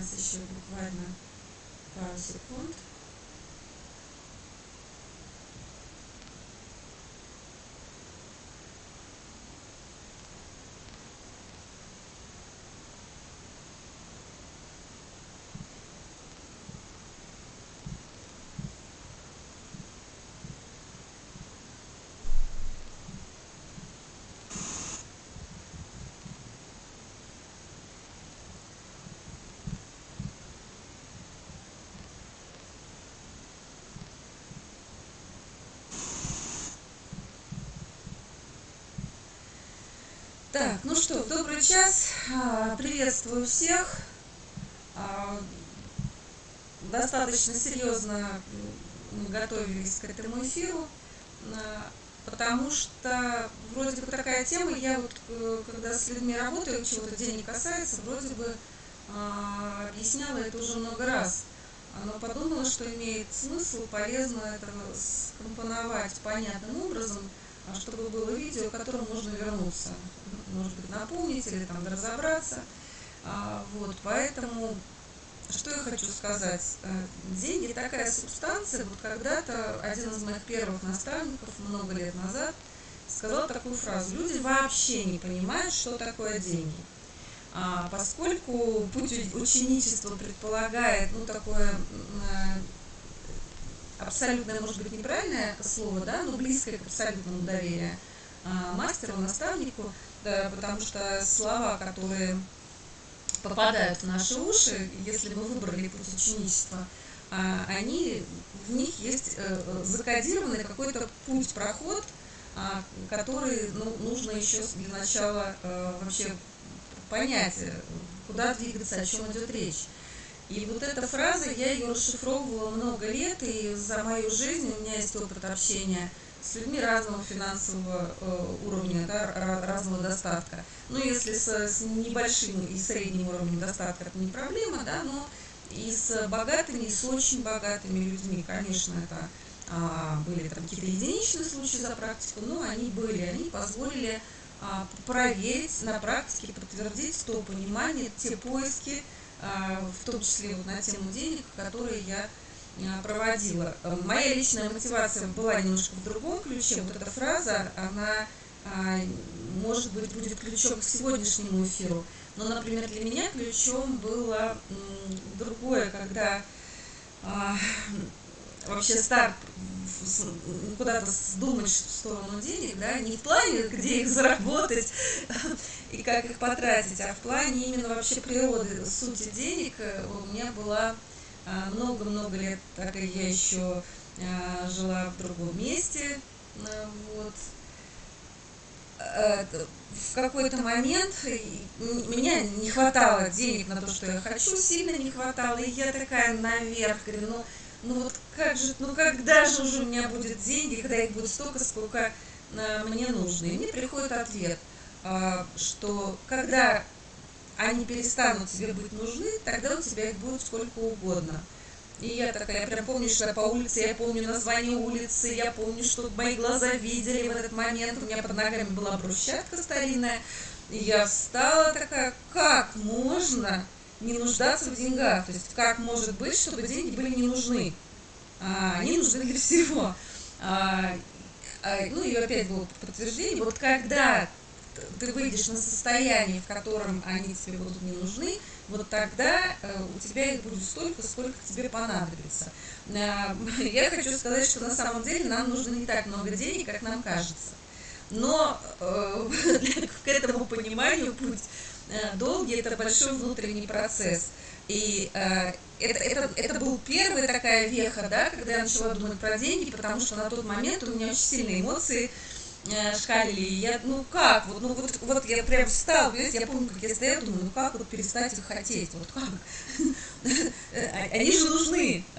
Сейчас еще буквально пару секунд. Так, ну что, добрый час. А, приветствую всех. А, достаточно серьезно готовились к этому эфиру, а, потому что вроде бы такая тема, я вот э, когда с людьми работаю, чего-то денег касается, вроде бы объясняла это уже много раз. Но подумала, что имеет смысл, полезно это скомпоновать понятным образом, чтобы было видео, к которому можно вернуться может быть, напомнить или там разобраться. А, вот, поэтому, что я хочу сказать. Э, деньги такая субстанция. Вот когда-то один из моих первых наставников много лет назад сказал такую фразу. Люди вообще не понимают, что такое деньги. А, поскольку путь ученичества предполагает, ну, такое э, абсолютное, может быть, неправильное слово, да, но близкое к абсолютному доверию а, мастеру, наставнику, да, потому что слова, которые попадают в наши уши, если мы выбрали путь ученичества, они, в них есть э, закодированный какой-то путь, проход, а, который ну, нужно еще для начала э, вообще понять, куда двигаться, о чем идет речь. И вот эта фраза, я ее расшифровывала много лет, и за мою жизнь у меня есть опыт общения людьми разного финансового э, уровня, да, разного достатка. Ну, если с, с небольшим и средним уровнем достатка, это не проблема, да, но и с богатыми, и с очень богатыми людьми, конечно, это а, были там какие-то единичные случаи за практику, но они были, они позволили а, проверить на практике, подтвердить то понимание, те поиски, а, в том числе вот на тему денег, которые я проводила. Моя личная мотивация была немножко в другом ключе. Вот эта фраза, она, а, может быть, будет ключом к сегодняшнему эфиру. Но, например, для меня ключом было другое, когда вообще старт куда-то думать в сторону денег, да, не в плане, где их заработать и как их потратить, а в плане именно вообще природы, сути денег э, у меня была много-много лет, так и я еще а, жила в другом месте, а, вот. В какой-то момент меня не хватало денег на то, что я хочу, сильно не хватало, и я такая наверх, говорю, ну, ну вот как же, ну когда же уже у меня будет деньги, когда их будет столько, сколько мне нужно. И мне приходит ответ, что когда они перестанут тебе быть нужны, тогда у тебя их будет сколько угодно. И я такая, я прям помню, что я по улице, я помню название улицы, я помню, что мои глаза видели в этот момент, у меня под ногами была брусчатка старинная, и я встала такая, как можно не нуждаться в деньгах, то есть как может быть, чтобы деньги были не нужны, а, они нужны для всего. А, а, ну и опять было подтверждение, вот когда ты выйдешь на состояние, в котором они тебе будут не нужны, вот тогда э, у тебя их будет столько, сколько тебе понадобится. Э, я хочу сказать, что на самом деле нам нужно не так много денег, как нам кажется. Но э, к этому пониманию путь долгий, это большой внутренний процесс. И э, это, это, это был первая такая веха, да, когда я начала думать про деньги, потому что на тот момент у меня очень сильные эмоции Э, шкалили. Я, ну как, вот, ну вот, вот я прям встал, я помню, как я стояла, думаю, ну как вот перестать их хотеть, вот как? Они же нужны.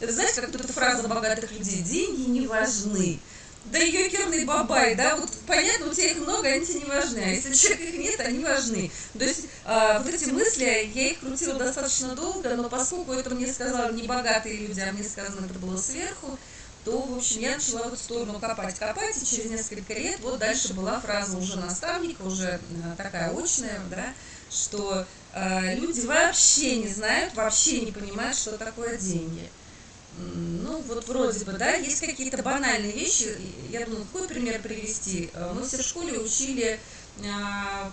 Ну, знаешь, как тут эта фраза богатых людей, деньги не важны. Да ёкерный бабай, да, вот понятно, у тебя их много, они тебе не важны, а если человека их нет, они важны. То есть а, вот эти мысли, я их крутила достаточно долго, но поскольку это мне сказали не богатые люди, а мне сказано это было сверху, то, в общем, я начала в эту сторону копать, копать, и через несколько лет вот дальше была фраза уже наставника, уже э, такая очная, да, что э, люди вообще не знают, вообще не понимают, что такое деньги. Ну, вот вроде бы, да, есть какие-то банальные вещи. Я думаю, какой пример привести? Э, мы все в школе учили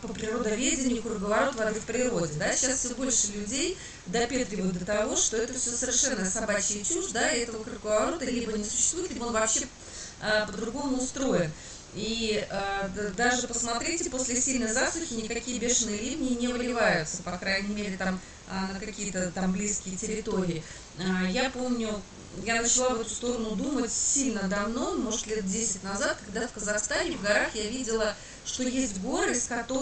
по природоведению круговорот воды в природе. Да? Сейчас все больше людей допетривают до того, что это все совершенно собачья чушь, да, и этого круговорота либо не существует, либо он вообще а, по-другому устроен. И а, даже посмотрите, после сильной засухи никакие бешеные ливни не выливаются, по крайней мере, там а, на какие-то там близкие территории. А, я помню, я начала в эту сторону думать сильно давно, может лет 10 назад, когда в Казахстане в горах я видела, что есть горы,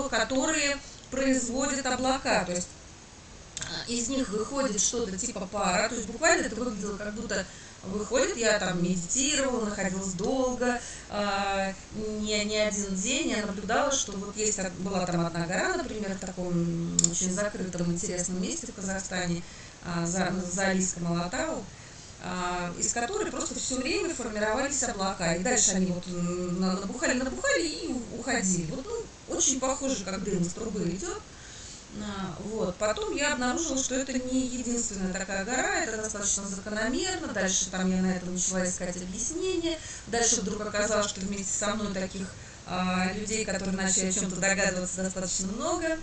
которые производят облака. То есть а, из них выходит что-то типа пара, то есть буквально это выглядело как будто выходит, я там медитировала, находилась долго, э, не, не один день, я наблюдала, что вот есть, была там одна гора, например, в таком очень закрытом интересном месте в Казахстане, э, за, за Алийском Алатау, а, из которой просто все время формировались облака. И дальше они вот набухали, набухали и уходили. Вот ну, очень похоже, как дым из трубы идет. А, вот. Потом я обнаружила, что это не единственная такая гора, это достаточно закономерно. Дальше там я на это начала искать объяснение. Дальше вдруг оказалось, что вместе со мной таких а, людей, которые начали о чем-то догадываться, достаточно много.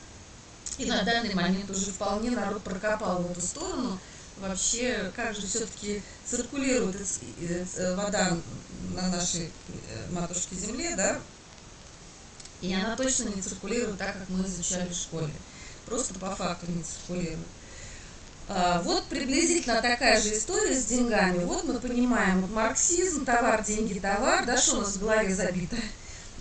И на данный момент уже вполне народ прокопал в эту сторону вообще, как же все-таки циркулирует э, вода на нашей э, матушке Земле, да, и она точно не циркулирует так, как мы изучали в школе. Просто по факту не циркулирует. А, вот приблизительно такая же история с деньгами. Вот мы понимаем, вот марксизм, товар, деньги, товар, да, что у нас в голове забито.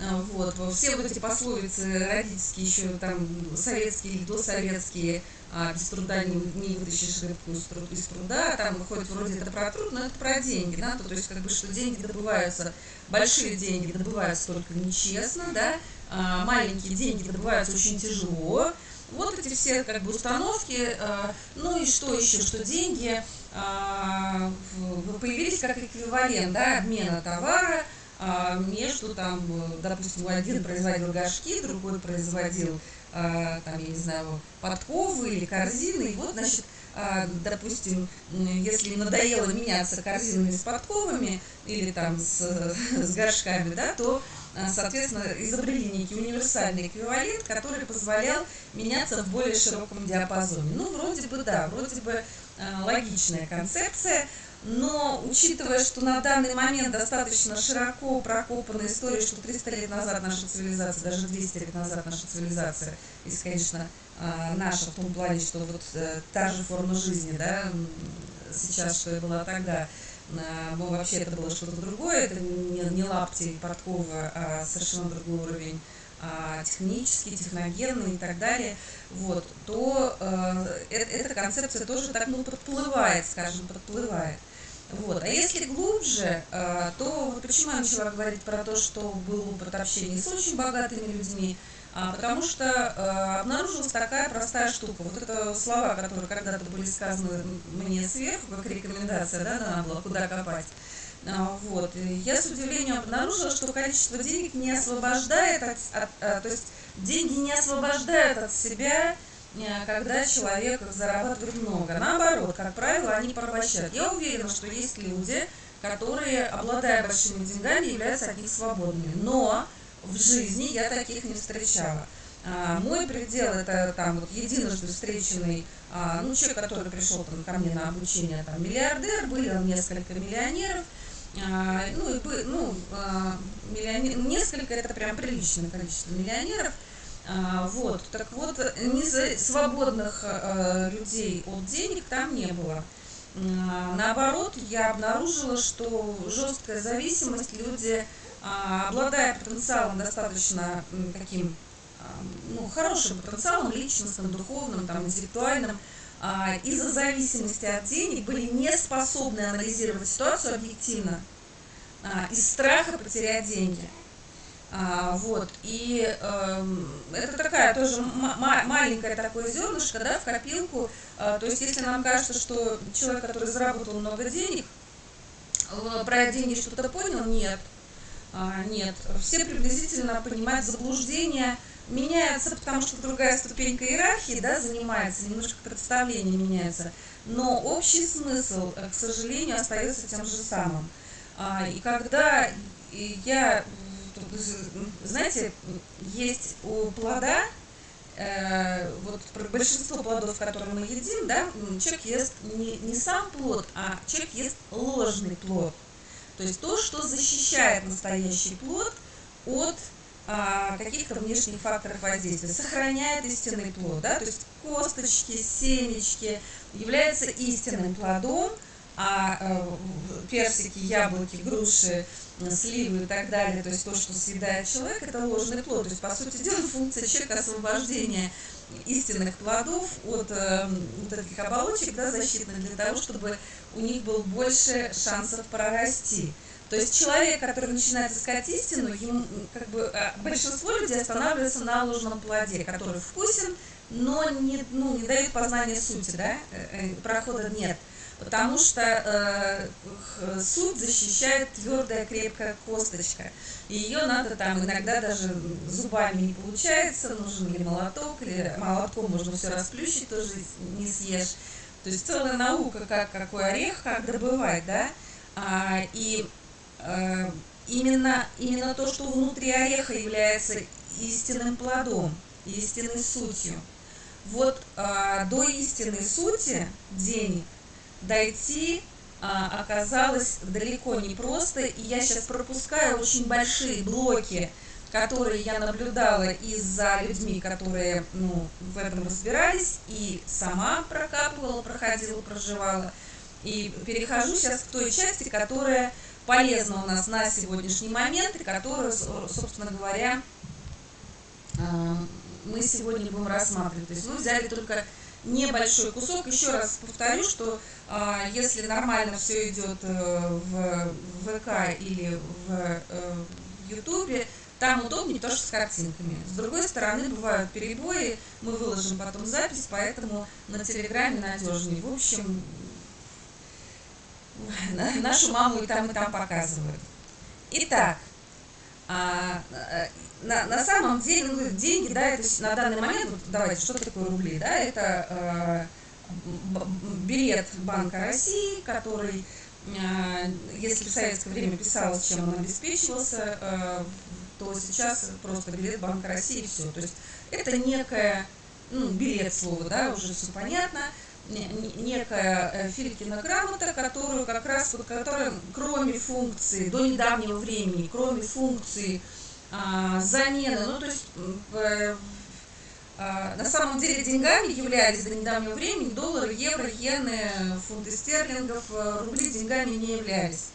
А, вот, все вот эти пословицы родительские еще там советские или досоветские, а, без труда не, не вытащишь рыбку из, труд, из труда, там выходит вроде это про труд, но это про деньги, да, то, то есть как бы что деньги добываются, большие деньги добываются только нечестно, да, а, маленькие деньги добываются очень тяжело, вот эти все как бы установки, а, ну и что еще, что деньги а, появились как эквивалент, да, обмена товара, а, между там, допустим, один производил горшки, другой производил а, там, я не знаю, подковы или корзины, и вот, значит, а, допустим, если надоело меняться корзинами с подковами или там с, с горшками, да, то, соответственно, изобрели некий универсальный эквивалент, который позволял меняться в более широком диапазоне. Ну, вроде бы да, вроде бы логичная концепция, но учитывая, что на данный момент достаточно широко прокопана история, что 300 лет назад наша цивилизация, даже 200 лет назад наша цивилизация, если, конечно, а, наша в том плане, что вот э, та же форма жизни, да, сейчас, что и была тогда, ну, вообще это было что-то другое, это не, не лапти и подкова, а совершенно другой уровень а, технический, техногенный и так далее, вот, то э, э, эта концепция тоже так, ну, подплывает, скажем, подплывает. Вот. А если глубже, э, то вот почему я начала говорить про то, что был опыт общения с очень богатыми людьми, а, потому что э, обнаружилась такая простая штука. Вот это слова, которые когда-то были сказаны мне сверху, как рекомендация, да, надо было, куда копать. А, вот. я с удивлением обнаружила, что количество денег не освобождает от, от, от то есть деньги не освобождают от себя Э, когда человек зарабатывает много. Наоборот, как правило, они порабощают. Я уверена, что есть люди, которые, обладая большими деньгами, являются от них свободными. Но в жизни я таких не встречала. А, мой предел это там вот единожды встреченный а, ну, человек, который пришел там, ко мне на обучение, там, миллиардер, были несколько миллионеров, а, ну, и, ну, миллионер, несколько, это прям приличное количество миллионеров, а, вот, так вот, не свободных э, людей от денег там не было. А, наоборот, я обнаружила, что жесткая зависимость, люди, а, обладая потенциалом достаточно таким, ну, хорошим потенциалом, личностным, духовным, там, интеллектуальным, из-за зависимости от денег были не способны анализировать ситуацию объективно, из страха потерять деньги. А, вот, и э, это такая тоже маленькое такое зернышко, да, в копилку. А, то есть, если нам кажется, что человек, который заработал много денег, про деньги что-то понял, нет. А, нет. Все приблизительно понимают заблуждение меняются, потому что другая ступенька иерархии, да, занимается, немножко представление меняется, но общий смысл, э, к сожалению, остается тем же самым. А, и когда я, знаете, есть у плода, э, вот большинство плодов, которые мы едим, да, человек ест не, не сам плод, а человек ест ложный плод. То есть то, что защищает настоящий плод от а, каких-то внешних факторов воздействия, сохраняет истинный плод, да, то есть косточки, семечки являются истинным плодом, а э, персики, яблоки, груши, сливы и так далее, то есть то, что съедает человек, это ложный плод. То есть, по сути дела, функция человека освобождения истинных плодов от э, вот этих оболочек да, защитных для того, чтобы у них был больше шансов прорасти. То есть человек, который начинает искать истину, ему, как бы, э, большинство людей останавливается на ложном плоде, который вкусен, но не, ну, не дает познания сути, да, э, прохода нет потому что э, суд защищает твердая крепкая косточка. И ее надо там иногда даже зубами не получается, нужен или молоток, или молотком можно все расплющить, тоже не съешь. То есть целая наука, как какой орех, как добывать, да. А, и э, именно, именно то, что внутри ореха является истинным плодом, истинной сутью. Вот а, до истинной сути денег дойти а, оказалось далеко не просто, и я сейчас пропускаю очень большие блоки, которые я наблюдала и за людьми, которые ну, в этом разбирались, и сама прокапывала, проходила, проживала. И перехожу сейчас к той части, которая полезна у нас на сегодняшний момент, и которую, собственно говоря, а, мы сегодня будем рассматривать. То есть мы взяли только небольшой кусок. Еще раз повторю, что а, если нормально все идет э, в ВК или в э, Ютубе, там удобнее тоже с картинками. С другой стороны, бывают перебои, мы выложим потом запись, поэтому на Телеграме надежнее. В общем, нашу маму и там, и там показывают. Итак, а, э, на, на самом деле ну, деньги, да, это на данный момент, вот, давайте, что такое рубли, да, это э, билет Банка России, который, э, если в советское время писалось, чем он обеспечивался, э, то сейчас просто билет Банка России все. То есть это некая, ну, билет слова, да, уже все понятно, некая э, Филькина грамота, которую как раз, которая кроме функции, до недавнего времени, кроме функции а, замены, ну то есть э, а, на самом деле деньгами являлись до недавнего времени доллары, евро, иены, фунты стерлингов, э, рубли деньгами не являлись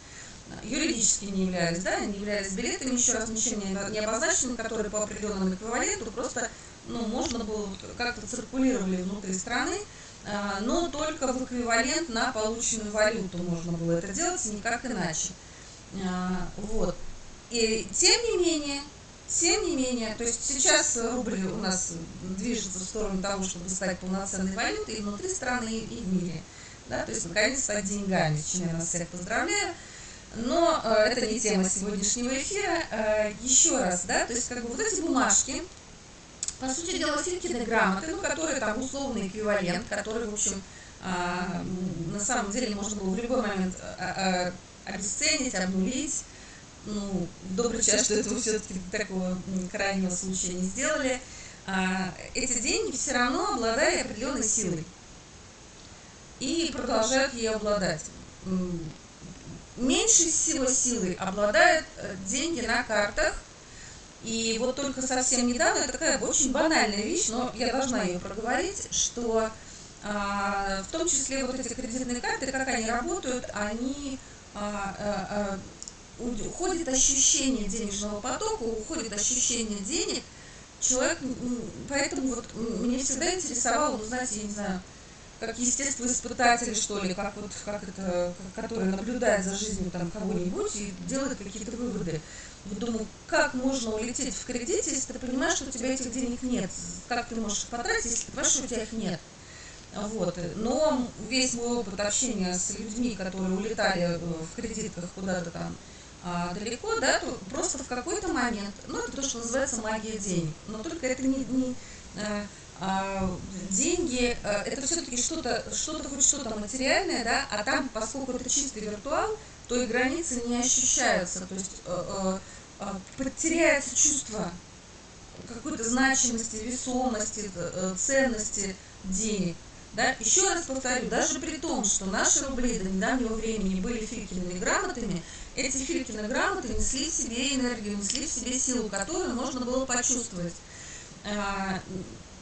юридически не являлись, да, не являлись билетами, еще раз ничем не обозначенными, которые по определенному эквиваленту просто, ну, можно было, как-то циркулировали внутри страны, но только в эквивалент на полученную валюту можно было это делать, никак иначе. А, вот. И тем не менее, тем не менее, то есть сейчас рубль у нас движется в сторону того, чтобы стать полноценной валютой и внутри страны, и в мире. Да, то есть наконец стать деньгами, с чем я нас всех поздравляю. Но э, это не тема сегодняшнего эфира. Э, еще раз, да, то есть как бы вот эти бумажки, по сути дела, Филькины грамоты, ну, которые там условный эквивалент, который, в общем, а, на самом деле можно было в любой момент а, а, обесценить, обнулить. Ну, добрый час, что этого все-таки такого крайнего случая не сделали. А, эти деньги все равно обладали определенной силой и продолжают ее обладать. Меньше всего силой обладают э, деньги на картах, и вот только совсем недавно, такая очень банальная вещь, но я должна ее проговорить, что а, в том числе вот эти кредитные карты, как они работают, они а, а, а, уходит ощущение денежного потока, уходит ощущение денег. Человек, поэтому вот мне всегда интересовало, ну, знаете, я не знаю, как естествоиспытатели, что ли, как вот, как это, который наблюдает за жизнью там кого-нибудь и делает какие-то выводы. Думаю, как можно улететь в кредите, если ты понимаешь, что у тебя этих денег нет? Как ты можешь их потратить, если ты понимаешь, что у тебя их нет? Вот. Но весь мой опыт общения с людьми, которые улетали в кредитках куда-то там а, далеко, да, то просто в какой-то момент, ну, это то, что называется магия денег, но только это не, не а, а, деньги, а, это все-таки что-то, что-то хоть что-то материальное, да, а там, поскольку это чистый виртуал, то и границы не ощущаются, то есть а, потеряется чувство какой-то значимости, весомости, э, ценности денег. Да? Еще раз повторю, даже при том, что наши рубли до недавнего времени были филькиными грамотами, эти филькины грамоты несли в себе энергию, несли в себе силу, которую можно было почувствовать. А,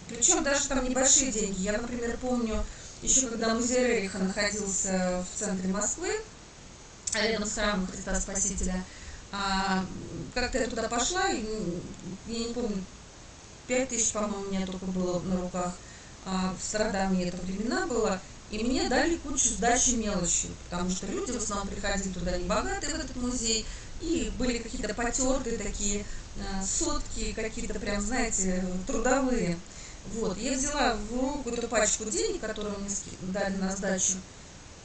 причем даже там небольшие деньги. Я, например, помню, еще когда музей Рериха находился в центре Москвы, рядом с храмом Христа Спасителя, а, как-то я туда пошла, и, я не помню, пять тысяч, по-моему, у меня только было на руках. А, в Стародаме это времена было. И мне дали кучу сдачи мелочи, потому что люди в основном приходили туда не богатые в этот музей, и были какие-то потертые такие а, сотки, какие-то прям, знаете, трудовые. Вот, я взяла в руку эту пачку денег, которую мне дали на сдачу,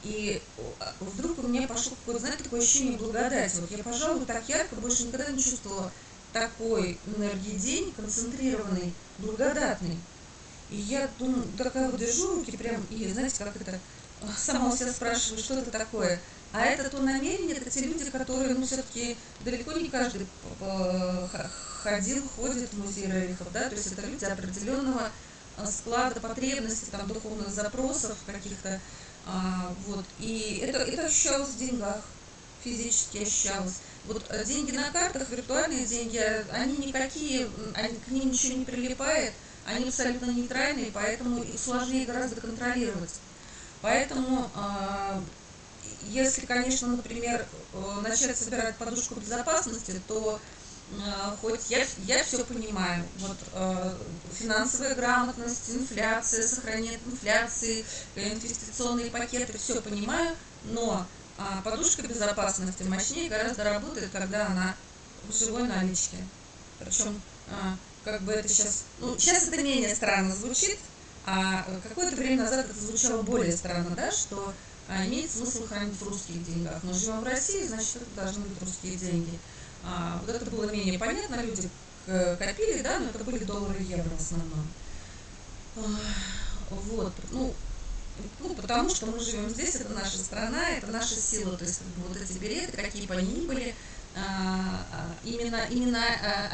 и а, вдруг у меня пошло какое-то, знаете, такое ощущение благодати. Вот я, пожалуй, так ярко больше никогда не чувствовала такой энергии день, концентрированный, благодатный. И я думаю, такая вот держу руки прям, и знаете, как это, сама у себя спрашиваю, что это такое. А это то намерение, это те люди, которые, ну, все-таки далеко не каждый э, ходил, ходит в музей Рерихов, да, то есть это люди определенного э, склада потребностей, там, духовных запросов каких-то, а, вот, и это, это ощущалось в деньгах, физически ощущалось. Вот э, деньги на картах, виртуальные деньги, они никакие, они, к ним ничего не прилипает, они абсолютно нейтральные, поэтому их сложнее гораздо контролировать. Поэтому, а, если, конечно, например, э, начать собирать подушку безопасности, то хоть я, я все понимаю, вот э, финансовая грамотность, инфляция, сохранение инфляции, инвестиционные пакеты, все понимаю, но а подушка безопасности мощнее гораздо работает, когда она в живой наличке. Причем, а, как бы это сейчас, ну, сейчас это менее странно звучит, а какое-то время назад это звучало более странно, да, что а, имеет смысл хранить в русских деньгах. Мы живем в России, значит, это должны быть русские деньги. А, вот это было менее понятно, люди копили, да, но это были доллары и евро в основном. Вот, ну, ну, потому что мы живем здесь, это наша страна, это наша сила. То есть вот эти билеты, какие бы они ни были, а, а, именно, именно а,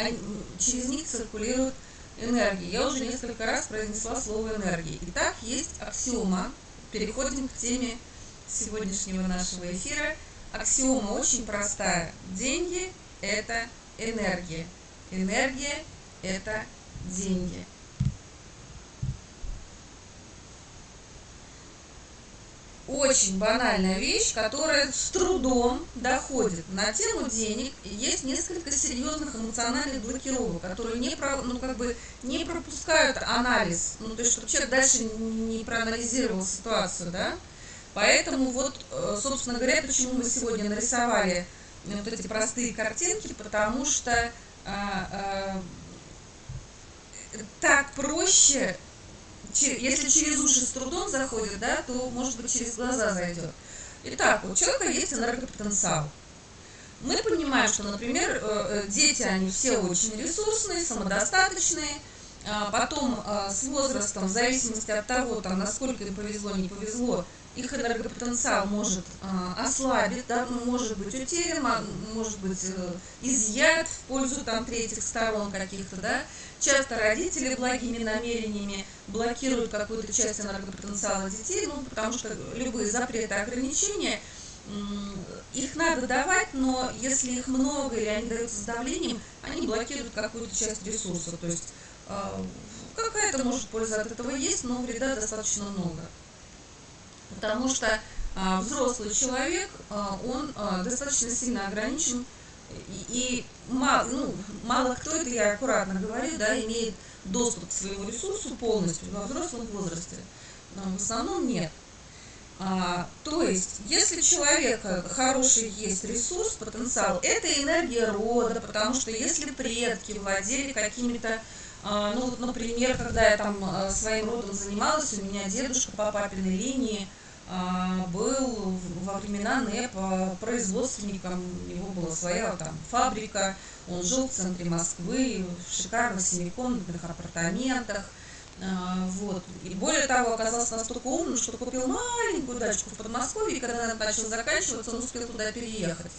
через них циркулирует энергия. Я уже несколько раз произнесла слово энергия. Итак, есть аксиома. Переходим к теме сегодняшнего нашего эфира. Аксиома очень простая. Деньги – это энергия. Энергия – это деньги. очень банальная вещь, которая с трудом доходит на тему денег. Есть несколько серьезных эмоциональных блокировок, которые не, про, ну, как бы не пропускают анализ. Ну, то есть, чтобы человек дальше не проанализировал ситуацию, да. Поэтому вот, э, собственно говоря, почему мы сегодня нарисовали вот эти простые картинки, потому что а, а, так проще если через уши с трудом заходит, да, то, может быть, через глаза зайдет. Итак, у человека есть энергопотенциал. Мы понимаем, что, например, э, э, дети, они все очень ресурсные, самодостаточные, а потом с возрастом, в зависимости от того, там, насколько им повезло, не повезло, их энергопотенциал может а, ослабить, да, может быть утерян, может быть э, изъят в пользу там третьих сторон каких-то, да. Часто родители благими намерениями блокируют какую-то часть энергопотенциала детей, ну, потому что любые запреты, ограничения, их надо давать, но если их много или они даются с давлением, они блокируют какую-то часть ресурса. То есть а, какая-то, может, польза от этого есть, но вреда достаточно много. Потому что а, взрослый человек, а, он достаточно сильно ограничен, и, мало, ну, мало кто, это я аккуратно говорю, да, имеет доступ к своему ресурсу полностью во взрослом возрасте. Но в основном нет. А, то есть, если у человека хороший есть ресурс, потенциал, это энергия рода, потому что если предки владели какими-то а, ну вот, например, когда я там своим родом занималась, у меня дедушка по папиной линии, был во времена НЭПа производственником, у него была своя там фабрика, он жил в центре Москвы, в шикарных семикомнатных апартаментах, а, вот. И более того, оказался настолько умным, что купил маленькую дачку в Подмосковье, и когда она начала заканчиваться, он успел туда переехать.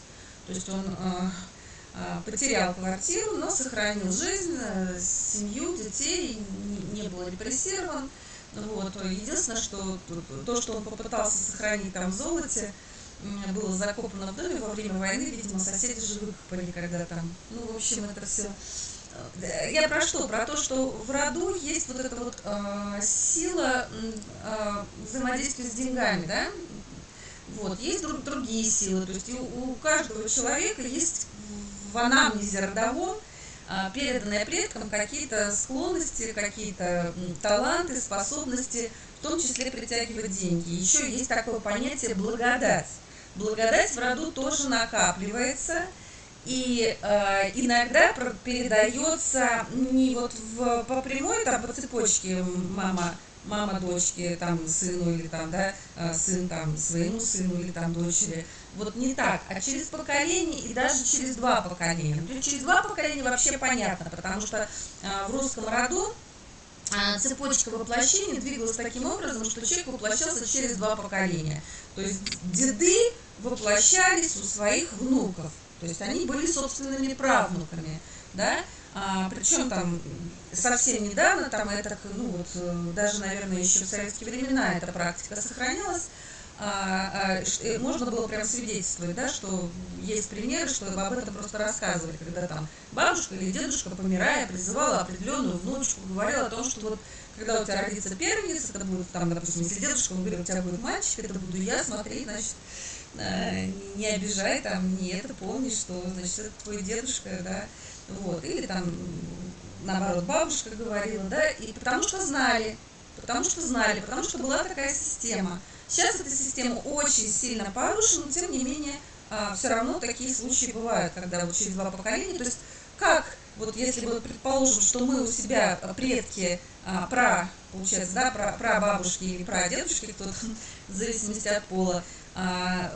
То есть он а, потерял квартиру, но сохранил жизнь, э, семью, детей, не был репрессирован. Вот. Единственное, что то, что он попытался сохранить там в золоте, было закопано в доме во время войны, видимо, соседи же выкопали, когда там, ну, в общем, это все. Э, я про что? Про то, что в роду есть вот эта вот э, сила э, взаимодействия с деньгами, да? Вот, есть друг, другие силы, то есть у, у каждого человека есть в анамнезе родовом переданные предкам какие-то склонности, какие-то таланты, способности, в том числе притягивать деньги. Еще есть такое понятие благодать. Благодать в роду тоже накапливается, и э, иногда передается не вот в, по прямой, там, по цепочке мама мама дочке, там, сыну или там, да, а, сын там своему сыну или там дочери. Вот не так, а через поколение и даже через два поколения. Есть через два поколения вообще понятно, потому что а, в русском роду а, цепочка воплощения двигалась таким образом, что человек воплощался через два поколения. То есть деды воплощались у своих внуков. То есть они были собственными правнуками. Да? А, причем там совсем недавно, там это, ну вот, э, даже, наверное, еще в советские времена эта практика сохранялась, а, а, э, можно было прям свидетельствовать, да, что есть примеры, что об этом просто рассказывали, когда там бабушка или дедушка, помирая, призывала определенную внучку, говорила о том, что вот когда у тебя родится первенец, это будет там, допустим, если дедушка, он говорит, у тебя будет мальчик, это буду я, смотри, значит, э, не обижай, там, не это, помни, что, значит, это твой дедушка, да, вот, или там, наоборот, бабушка говорила, да, и потому что знали, потому что знали, потому что была такая система. Сейчас эта система очень сильно порушена, но тем не менее а, все равно такие случаи бывают, когда вот через два поколения, то есть как, вот если вот предположим, что мы у себя предки а, про, получается, да, про, про бабушки или про дедушки, кто-то, в зависимости от пола, а,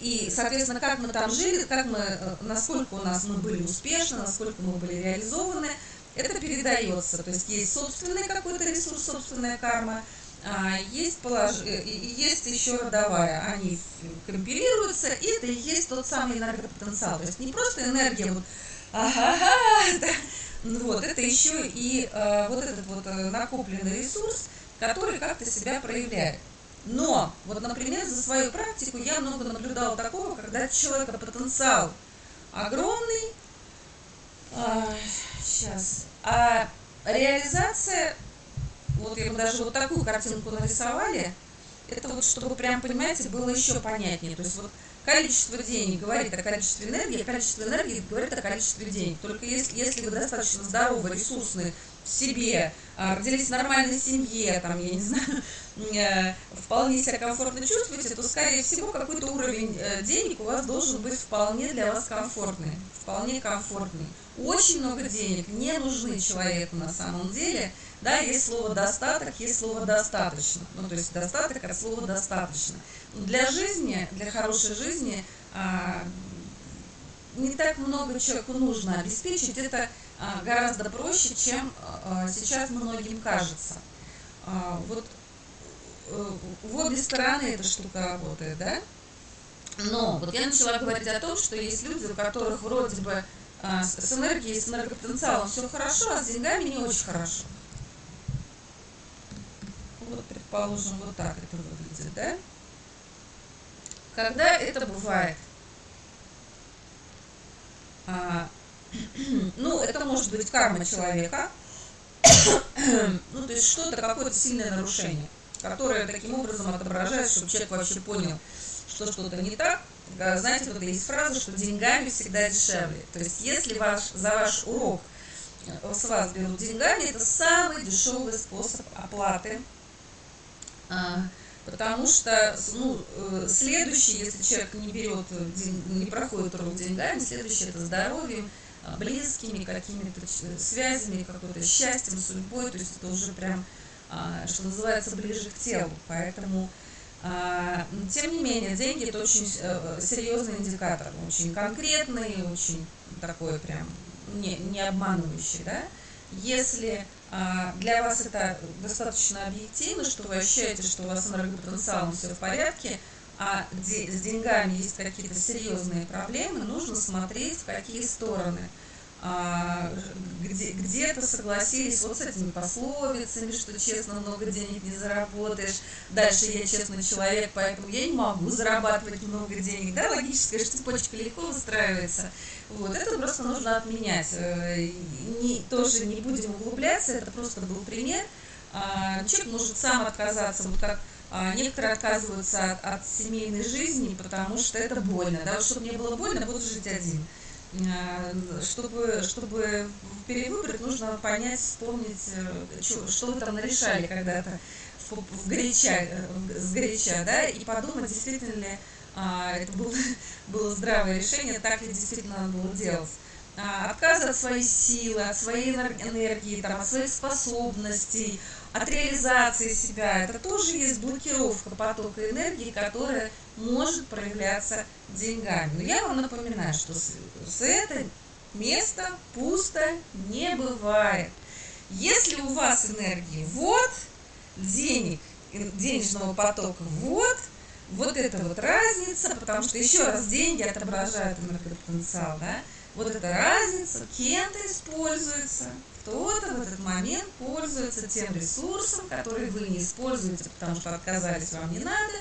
и, соответственно, как мы там жили, как мы, насколько у нас мы были успешны, насколько мы были реализованы, это передается. То есть есть собственный какой-то ресурс, собственная карма, а есть, полож... Э, есть еще родовая. Они компилируются, и это и есть тот самый энергопотенциал. То есть не просто энергия, вот, ага, да, вот, это еще и э, вот этот вот э, накопленный ресурс, который как-то себя проявляет. Но, вот, например, за свою практику я много наблюдала такого, когда человека потенциал огромный, а, сейчас, а реализация, вот бы даже вот такую картинку нарисовали, это вот, чтобы прям, понимаете, было еще понятнее. То есть вот количество денег говорит о количестве энергии, а количество энергии говорит о количестве денег. Только если, если вы достаточно здоровы, ресурсны в себе, а, родились в нормальной семье, там, я не знаю, э, вполне себя комфортно чувствуете, то, скорее всего, какой-то уровень э, денег у вас должен быть вполне для вас комфортный, вполне комфортный. Очень много денег не нужны человеку на самом деле, да, есть слово «достаток», есть слово «достаточно», ну, то есть достаток от слова «достаточно». Для жизни, для хорошей жизни а, не так много человеку нужно обеспечить, это а, гораздо проще, чем а, сейчас многим кажется. Вот э, в обе стороны эта штука работает, да? Но вот я начала говорить о том, что есть люди, у которых вроде бы с энергией, с энергопотенциалом все хорошо, а с деньгами не очень хорошо. Вот, предположим, вот так это выглядит, да? Когда это бывает? А, ну, это может быть карма человека, ну, то есть что-то, какое-то сильное нарушение, которое таким образом отображает, чтобы человек вообще понял, что что-то не так. Знаете, вот есть фраза, что деньгами всегда дешевле. То есть если ваш, за ваш урок э, с вас берут деньгами, это самый дешевый способ оплаты Потому что ну, э, следующий, если человек не берет, не проходит урок деньгами, следующий это здоровьем, а, близкими какими-то связями, какой-то счастьем, судьбой, то есть это уже прям, а, что называется, ближе к телу. Поэтому А, тем не менее, деньги это очень э, серьезный индикатор, очень конкретный, очень такой прям не, не обманывающий, да. Если а, для вас это достаточно объективно, что вы ощущаете, что у вас с энергопотенциалом все в порядке, а с деньгами есть какие-то серьезные проблемы, нужно смотреть, в какие стороны – а, где, где-то согласились вот с этими пословицами, что честно много денег не заработаешь. Дальше я честный человек, поэтому я не могу зарабатывать много денег. Да, логическая цепочка легко выстраивается. Вот, это просто нужно отменять. Э, не, тоже не будем углубляться, это просто был пример. А, человек может сам отказаться, вот как а, некоторые отказываются от, от семейной жизни, потому что это больно. Да, чтобы не было больно, буду жить один. Э, чтобы, чтобы перевыбрать, нужно понять, вспомнить, э, что, вы там нарешали когда-то в, в горяча, э, с горяча, да, и подумать, действительно ли а, это было, было здравое решение, так ли действительно надо было делать. А, отказ от своей силы, от своей энергии, там, от своих способностей, от реализации себя. Это тоже есть блокировка потока энергии, которая может проявляться деньгами. Но я вам напоминаю, что с это место пусто не бывает. Если у вас энергии вот, денег, денежного потока вот, вот это вот разница, потому что еще раз деньги отображают энергопотенциал, да, вот эта разница кем-то используется, кто-то в этот момент пользуется тем ресурсом, который вы не используете, потому что отказались, вам не надо,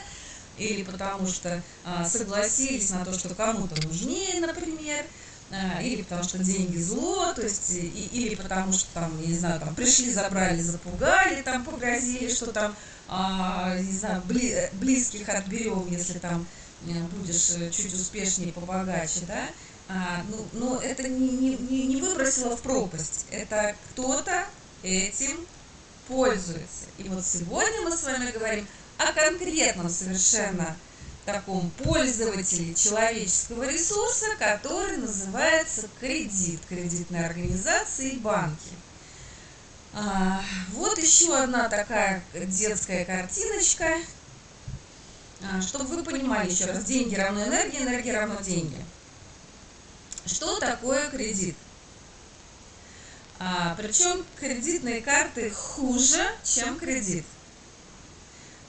или потому что а, согласились на то, что кому-то нужнее, например, а, или потому что деньги зло, то есть, и, или потому что там, не знаю, там пришли, забрали, запугали, там погрозили, что там, а, не знаю, бли, близких отберем, если там э, будешь э, чуть успешнее, побогаче, да, а, ну, но это не, не, не выбросило в пропасть. Это кто-то этим пользуется. И вот сегодня мы с вами говорим о конкретном совершенно таком пользователе человеческого ресурса, который называется кредит, кредитные организации и банки. А, вот еще одна такая детская картиночка, а, чтобы вы понимали еще раз, деньги равно энергии, энергия равно деньги. Что такое кредит? А, причем кредитные карты хуже, чем кредит.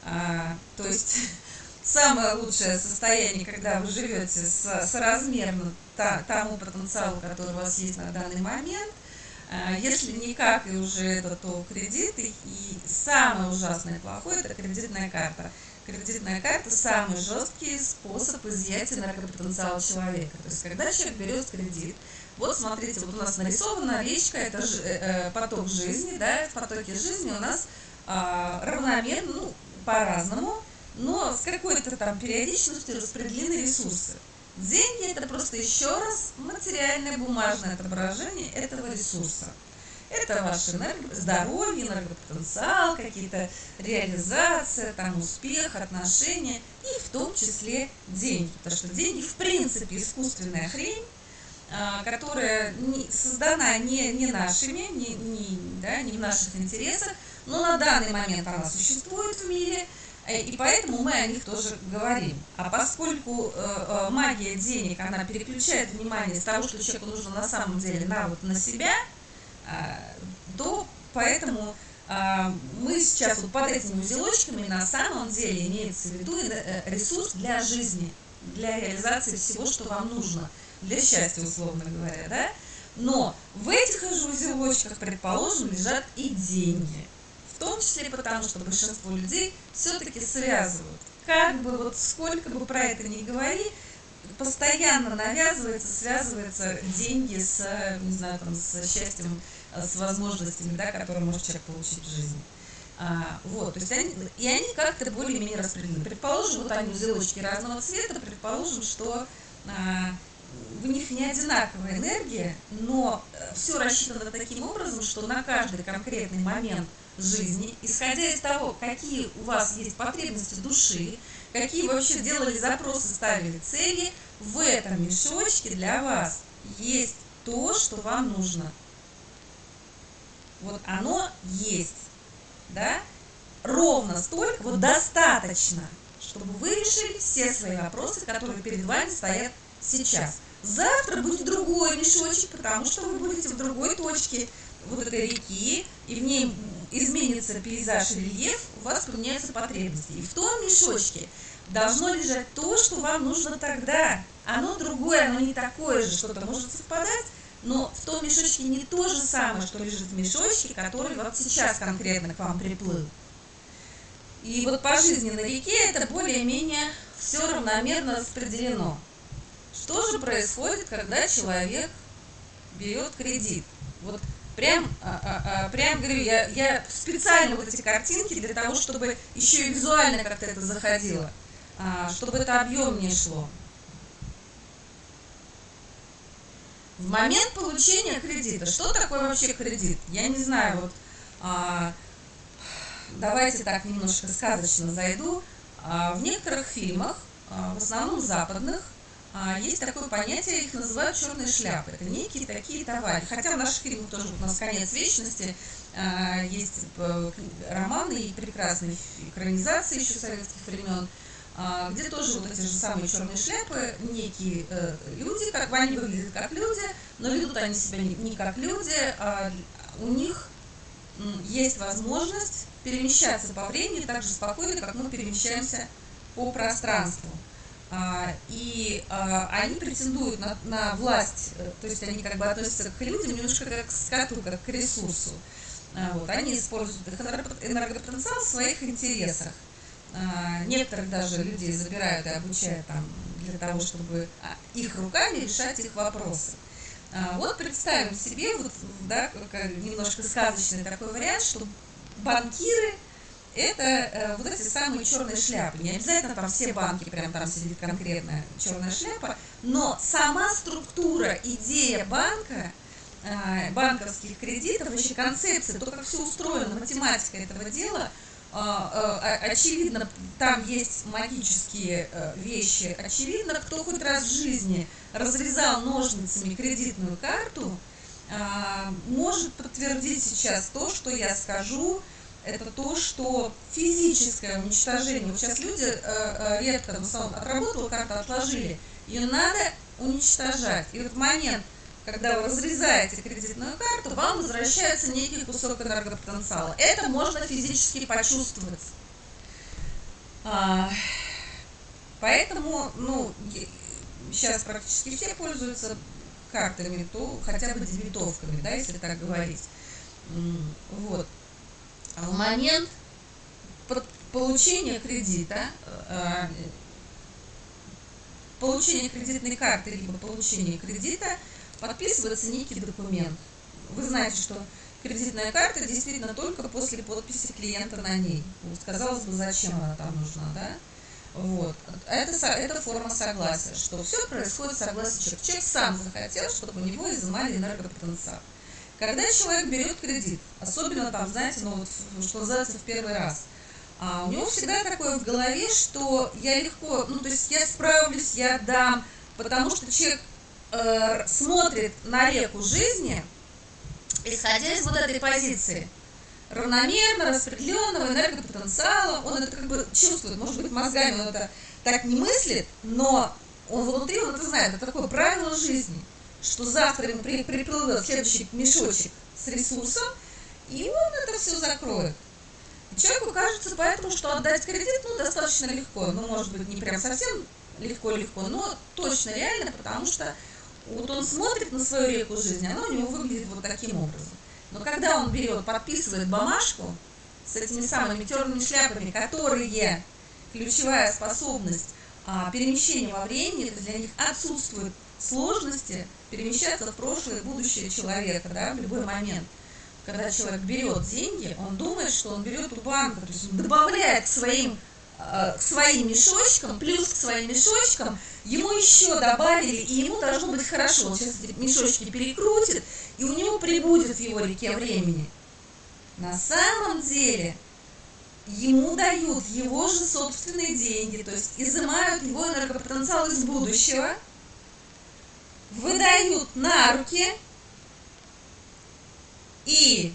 А, то есть самое лучшее состояние, когда вы живете с, соразмерно та, тому потенциалу, который у вас есть на данный момент. А, если никак и уже это, то кредит. И, и самое ужасное и плохое – это кредитная карта кредитная карта самый жесткий способ изъятия энергопотенциала человека. То есть, когда человек берет кредит, вот смотрите, вот у нас нарисована речка, это ж, э, э, поток жизни, да, в потоке жизни у нас э, равномерно, ну, по-разному, но с какой-то там периодичностью распределены ресурсы. Деньги это просто еще раз материальное бумажное отображение этого ресурса. Это ваше здоровье, энергопотенциал, какие-то реализация, там, успех, отношения и в том числе деньги. Потому что деньги в принципе искусственная хрень, а, которая не, создана не, не нашими, не, не, да, не в наших интересах, но на данный момент она существует в мире, э, и поэтому мы о них тоже говорим. А поскольку э, э, магия денег, она переключает внимание с того, что человеку нужно на самом деле на, вот, на себя – то поэтому а, мы сейчас вот под этими узелочками на самом деле имеется в виду э, ресурс для жизни, для реализации всего, что вам нужно, для счастья, условно говоря, да? Но в этих же узелочках, предположим, лежат и деньги. В том числе потому, что большинство людей все-таки связывают. Как бы вот сколько бы про это ни говори, постоянно навязывается, связывается деньги с, не знаю, там, с счастьем, с возможностями, да, которые может человек получить в жизни. А, вот, то есть они, и они как-то более-менее распределены. Предположим, вот они узелочки разного цвета, предположим, что а, в них не одинаковая энергия, но э, все рассчитано таким образом, что на каждый конкретный момент жизни, исходя из того, какие у вас есть потребности души, какие вообще делали запросы, ставили цели, в этом мешочке для вас есть то, что вам нужно. Вот оно есть, да? Ровно столько, вот достаточно, чтобы вы решили все свои вопросы, которые перед вами стоят сейчас. Завтра будет другой мешочек, потому что вы будете в другой точке вот этой реки, и в ней изменится пейзаж и рельеф, у вас поменяются потребности. И в том мешочке должно лежать то, что вам нужно тогда. Оно другое, оно не такое же, что-то может совпадать, но в том мешочке не то же самое, что лежит в мешочке, который вот сейчас конкретно к вам приплыл. И вот по жизни на реке это более-менее все равномерно распределено. Что же происходит, когда человек берет кредит? Вот прям, а, а, а, прям говорю, я, я специально вот эти картинки для того, чтобы еще и визуально как-то это заходило, а, чтобы это объемнее шло. В момент получения кредита, что такое вообще кредит? Я не знаю, вот а, давайте так немножко сказочно зайду. А, в некоторых фильмах, а, в основном западных, а, есть такое понятие, их называют черные шляпы. Это некие такие товарищи. Хотя в наших фильмах тоже у нас конец вечности, а, есть э, романы и прекрасные экранизации еще советских времен, где тоже вот эти же самые черные шляпы, некие э, люди, как они выглядят как люди, но ведут они себя не как люди, а у них есть возможность перемещаться по времени так же спокойно, как мы перемещаемся по пространству. А, и а, они претендуют на, на власть, э, то есть они как бы относятся к людям немножко как к скоту, как к ресурсу. А, вот, они используют их энергопотенциал в своих интересах. Некоторых даже людей забирают и обучают там для того, чтобы их руками решать их вопросы. Вот представим себе, вот, да, немножко сказочный такой вариант, что банкиры это э, вот эти самые черные шляпы. Не обязательно там все банки, прям там сидит конкретная черная шляпа, но сама структура, идея банка, э, банковских кредитов, вообще концепция, то, как все устроено, математика этого дела, э, э, очевидно, там есть магические э, вещи. Очевидно, кто хоть раз в жизни разрезал ножницами кредитную карту, э, может подтвердить сейчас то, что я скажу, это то, что физическое уничтожение, вот сейчас люди э, э, редко, основном отработала карту, отложили, ее надо уничтожать. И вот момент, когда вы разрезаете кредитную карту, вам возвращается некий кусок энергопотенциала. Это можно физически почувствовать. А, поэтому, ну, сейчас практически все пользуются картами, то хотя бы дебетовками, да, если так говорить. Вот. А в момент получения кредита, э, получения кредитной карты, либо получения кредита, подписывается некий документ. Вы знаете, что кредитная карта действительно только после подписи клиента на ней. Вот, казалось бы, зачем она там нужна, да? Вот. Это, это форма согласия, что все происходит согласно человека. Человек сам захотел, чтобы у него изымали энергопотенциал. Когда человек берет кредит, особенно там, знаете, ну вот, что называется, в первый раз, а у него всегда такое в голове, что я легко, ну то есть я справлюсь, я дам, потому что человек э, смотрит на реку жизни, исходя из вот этой позиции равномерно распределенного энергопотенциала, он это как бы чувствует, может быть, мозгами он это так не мыслит, но он внутри, он это знает, это такое правило жизни – что завтра ему при, приплывет следующий мешочек с ресурсом, и он это все закроет. И человеку кажется поэтому, что отдать кредит ну, достаточно легко. Ну, может быть, не прям совсем легко-легко, но точно реально, потому что вот он смотрит на свою реку жизни, она у него выглядит вот таким образом. Но когда он берет, подписывает бумажку с этими самыми черными шляпами, которые ключевая способность а, перемещения во времени, то для них отсутствует сложности перемещаться в прошлое и будущее человека, да, в любой момент. Когда человек берет деньги, он думает, что он берет у банка, то есть он добавляет к своим, к своим мешочкам, плюс к своим мешочкам, ему еще добавили, и ему должно быть хорошо. Он сейчас эти мешочки перекрутит, и у него прибудет в его реке времени. На самом деле ему дают его же собственные деньги, то есть изымают его энергопотенциал из будущего – выдают на руки и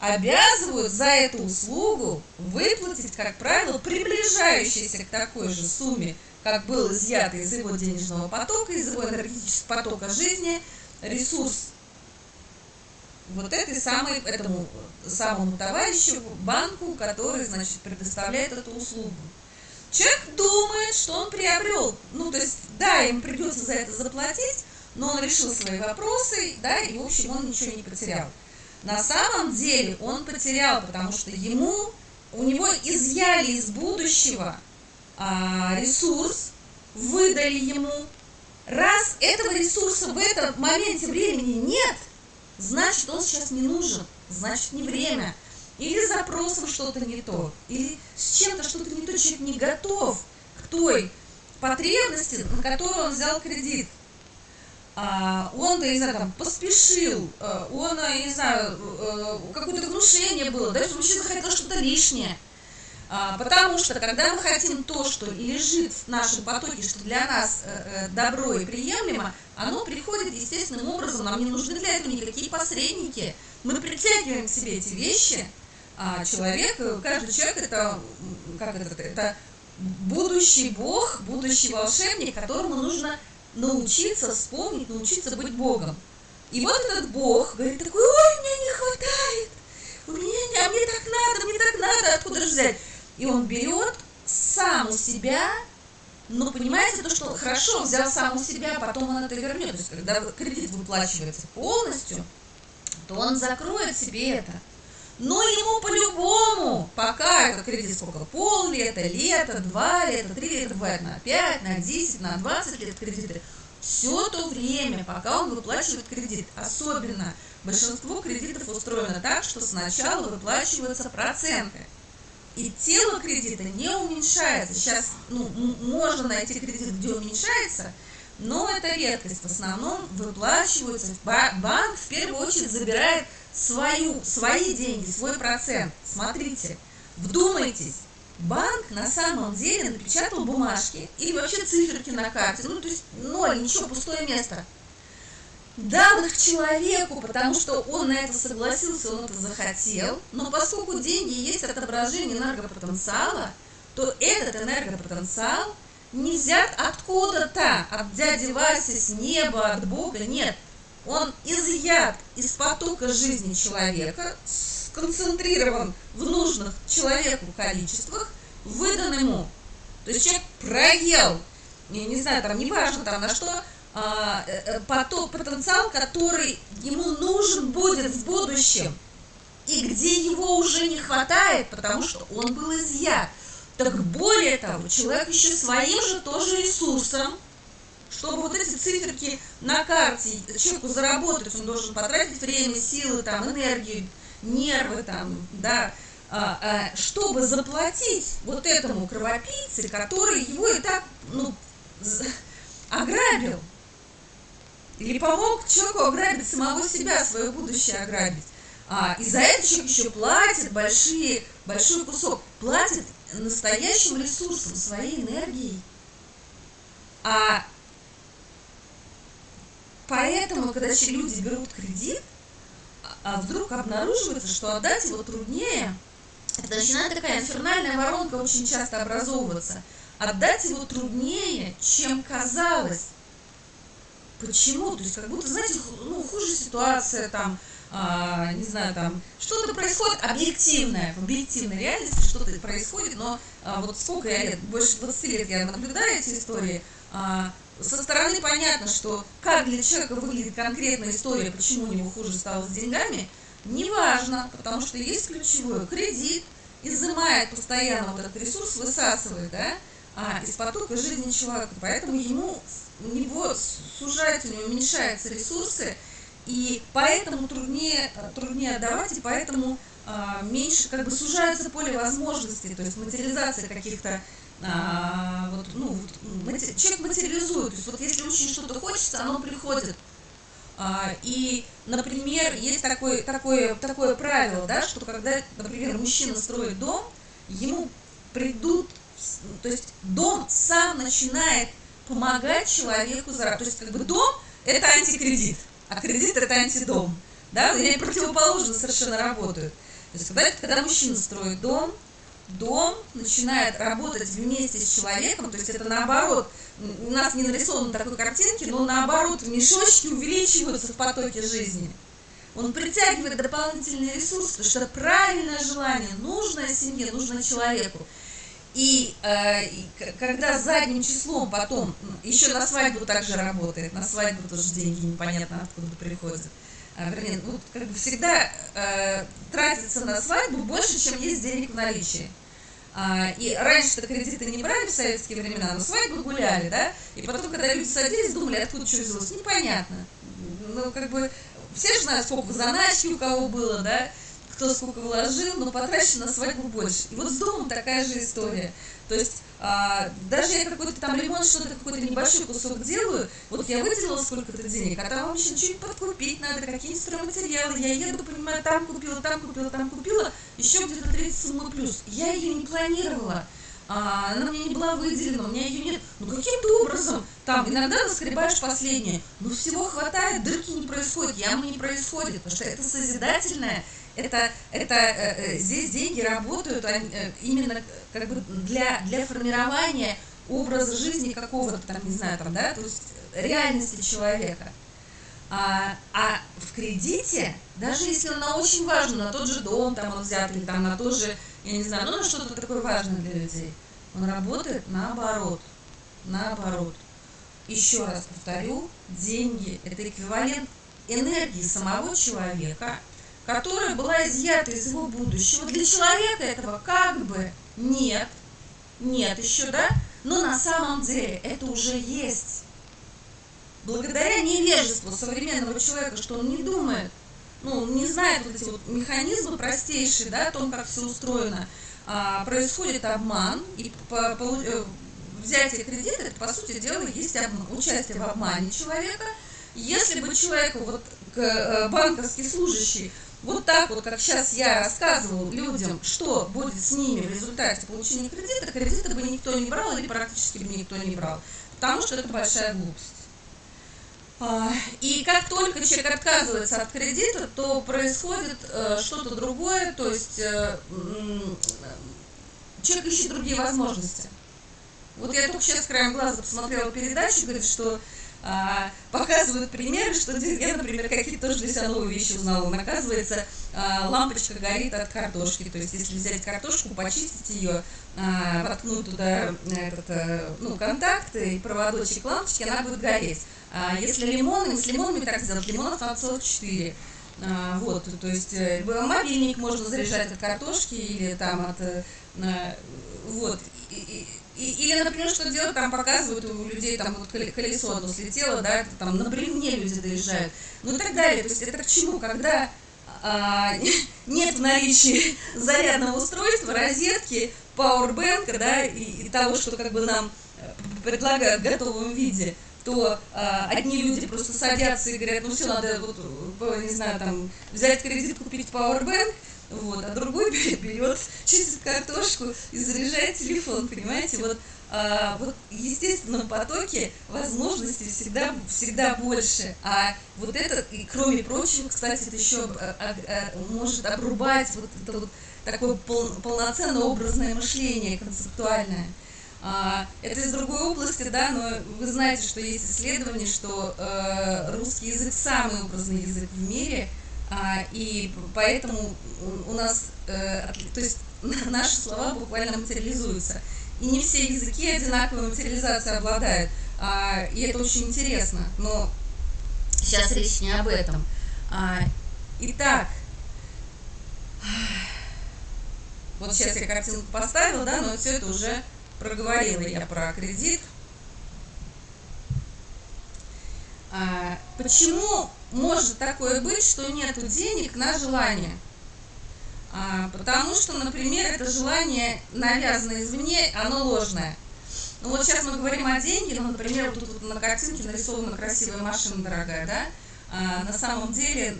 обязывают за эту услугу выплатить, как правило, приближающейся к такой же сумме, как был изъят из его денежного потока, из его энергетического потока жизни, ресурс вот этой самой, этому самому товарищу, банку, который, значит, предоставляет эту услугу. Человек думает, что он приобрел, ну, то есть, да, ему придется за это заплатить, но он решил свои вопросы, да, и, в общем, он ничего не потерял. На самом деле он потерял, потому что ему, у него изъяли из будущего а, ресурс, выдали ему. Раз этого ресурса в этом моменте времени нет, значит он сейчас не нужен, значит не время. Или запросом что-то не то, или с чем-то что-то не то, человек не готов к той потребности, на которую он взял кредит. А, он, я не знаю, там, поспешил, а, он, не знаю, э, какое-то внушение было, да, что мужчина захотел что-то лишнее. А, потому что, когда мы хотим то, что лежит в нашем потоке, что для нас э, э, добро и приемлемо, оно приходит естественным образом, нам не нужны для этого никакие посредники. Мы притягиваем к себе эти вещи, а человек, каждый человек это, как это, это будущий бог, будущий волшебник, которому нужно научиться вспомнить, научиться быть Богом. И вот этот Бог говорит такой, ой, мне не хватает, у меня, а мне так надо, мне так надо, откуда же взять? И он берет сам у себя, но понимаете, то, что хорошо взял сам у себя, потом он это вернет. То есть, когда кредит выплачивается полностью, то он закроет себе это. Но ему по-любому, пока этот кредит сколько, пол лета, лето, два лета, три лета, бывает на 5, на 10, на 20 лет кредиты, все то время, пока он выплачивает кредит. Особенно большинство кредитов устроено так, что сначала выплачиваются проценты. И тело кредита не уменьшается. Сейчас ну, можно найти кредит, где уменьшается, но это редкость. В основном выплачиваются. Банк в первую очередь забирает свою, свои деньги, свой процент. Смотрите, вдумайтесь, банк на самом деле напечатал бумажки или вообще циферки на карте, ну то есть ноль, ничего, пустое место. Дал их человеку, потому что он на это согласился, он это захотел, но поскольку деньги есть отображение энергопотенциала, то этот энергопотенциал не взят откуда-то, от дяди Васи, с неба, от Бога, нет – он изъят из потока жизни человека, сконцентрирован в нужных человеку количествах, выдан ему. То есть человек проел, я не знаю, там неважно там на что, а, э, э, поток, потенциал, который ему нужен будет в будущем, и где его уже не хватает, потому что он был изъят. Так более того, человек еще своим же тоже ресурсом, чтобы вот эти циферки на карте человеку заработать, он должен потратить время, силы, там, энергию, нервы, там, да, а, а, чтобы заплатить вот этому кровопийце, который его и так, ну, ограбил. Или помог человеку ограбить самого себя, свое будущее ограбить. А, и за это человек еще платит большие, большой кусок, платит настоящим ресурсом, своей энергией. А Поэтому, когда люди берут кредит, а вдруг обнаруживается, что отдать его труднее, это начинает такая инфернальная воронка очень часто образовываться. Отдать его труднее, чем казалось. Почему? То есть как будто, знаете, ну, хуже ситуация там, а, не знаю, там что-то происходит объективное, в объективной реальности что-то происходит, но а, вот сколько я лет, больше 20 лет я наблюдаю эти истории, а, со стороны понятно, что как для человека выглядит конкретная история, почему у него хуже стало с деньгами, неважно, потому что есть ключевой кредит, изымает постоянно вот этот ресурс, высасывает, да, а, из потока жизни человека. Поэтому ему, у него сужаются, у него уменьшаются ресурсы, и поэтому труднее, труднее отдавать, и поэтому а, меньше, как бы сужается поле возможностей, то есть материализация каких-то а, вот, ну, мати, человек материализует. То есть вот если очень что-то хочется, оно приходит. А, и, например, есть такое, такое, такое правило, да, что когда, например, мужчина строит дом, ему придут, то есть дом сам начинает помогать человеку зарабатывать. То есть как бы дом – это антикредит, а кредит – это антидом. Да, они противоположно совершенно работают. То есть когда, когда мужчина строит дом, дом начинает работать вместе с человеком, то есть это наоборот, у нас не нарисовано такой картинки, но наоборот, мешочки увеличиваются в потоке жизни. Он притягивает дополнительные ресурсы, потому что правильное желание, нужное семье, нужно человеку. И, э, и когда задним числом потом, еще на свадьбу также работает, на свадьбу тоже деньги непонятно откуда приходят. А, вернее, вот как бы всегда э, тратится на свадьбу больше, чем есть денег в наличии. А, и раньше-то кредиты не брали в советские времена, но свадьбы гуляли, да? И потом, когда люди садились, думали, откуда что взялось, непонятно. Ну, как бы, все же знают, сколько заначки у кого было, да? кто сколько вложил, но потрачено на свадьбу больше. И вот с домом такая же история. То есть а, даже я какой-то там ремонт, что-то какой-то небольшой кусок делаю, вот я выделила сколько-то денег, а там вообще что-нибудь подкупить надо, какие-нибудь стройматериалы, я еду, понимаю, там купила, там купила, там купила, еще где-то 30 суммы плюс. Я ее не планировала. А, она мне не была выделена, у меня ее нет. Ну каким-то образом, там иногда наскребаешь последнее, но всего хватает, дырки не происходит, ямы не происходит, потому что это созидательное, это, это э, э, здесь деньги работают э, именно как бы для, для формирования образа жизни какого-то там, не знаю, там, да, то есть реальности человека. А, а в кредите, даже если она очень важна, на тот же дом там он взят, или там на тот же, я не знаю, ну на что-то такое важное для людей, он работает наоборот. Наоборот. Еще раз повторю, деньги – это эквивалент энергии самого человека – которая была изъята из его будущего. Для человека этого как бы нет, нет еще, да? Но на самом деле это уже есть. Благодаря невежеству современного человека, что он не думает, ну, не знает вот эти вот механизмы простейшие, да, о том, как все устроено, а, происходит обман, и по, по, э, взятие кредита, это, по сути дела, есть обман, участие в обмане человека. Если бы человеку, вот, э, банковский служащий, вот так вот, как сейчас я рассказывал людям, что будет с ними в результате получения кредита, кредита бы никто не брал или практически бы никто не брал, потому что это большая глупость. А, и как только человек отказывается от кредита, то происходит э, что-то другое, то есть э, человек ищет другие возможности. Вот я только сейчас краем глаза посмотрела передачу, говорит, что а, показывают примеры, что я, например, какие-то тоже для себя новые вещи узнала. Оказывается, а, лампочка горит от картошки. То есть, если взять картошку, почистить ее, а, воткнуть туда этот, а, ну, контакт и проводочек лампочки, она будет гореть. А если лимон, с лимонами так сделать, лимонов надо целых 4. А, вот, то есть э, мобильник можно заряжать от картошки или там от... А, вот. И, и, или, например, что делать, там показывают у людей, там вот колесо одно слетело, да, там на бревне люди доезжают, ну и так далее. То есть это к чему? Когда а, нет в наличии зарядного устройства, розетки, пауэрбэнка, да, и, и того, что как бы нам э, предлагают в готовом виде, то а, одни люди просто садятся и говорят, ну все, надо, вот, э, не знаю, там, взять кредит, купить пауэрбэнк, вот, а другой берет, чистит картошку и заряжает телефон, понимаете, вот, а, вот в естественном потоке возможностей всегда, всегда больше, а вот это, и кроме прочего, кстати, это еще а, а, а, может обрубать вот это вот такое пол, полноценное образное мышление, концептуальное. А, это из другой области, да, но вы знаете, что есть исследование, что э, русский язык самый образный язык в мире – и поэтому у нас, э, то есть наши слова буквально материализуются. И не все языки одинаковой материализацией обладают. А, и это очень интересно. Но сейчас речь не об этом. А, итак, вот сейчас я картинку поставила, да, но все это уже проговорила я про кредит. А, почему может такое быть, что нет денег на желание? А, потому что, например, это желание навязано извне, оно ложное. Ну вот сейчас мы говорим о деньгах, ну, например, вот тут вот на картинке нарисована красивая машина дорогая, да? А, на самом деле,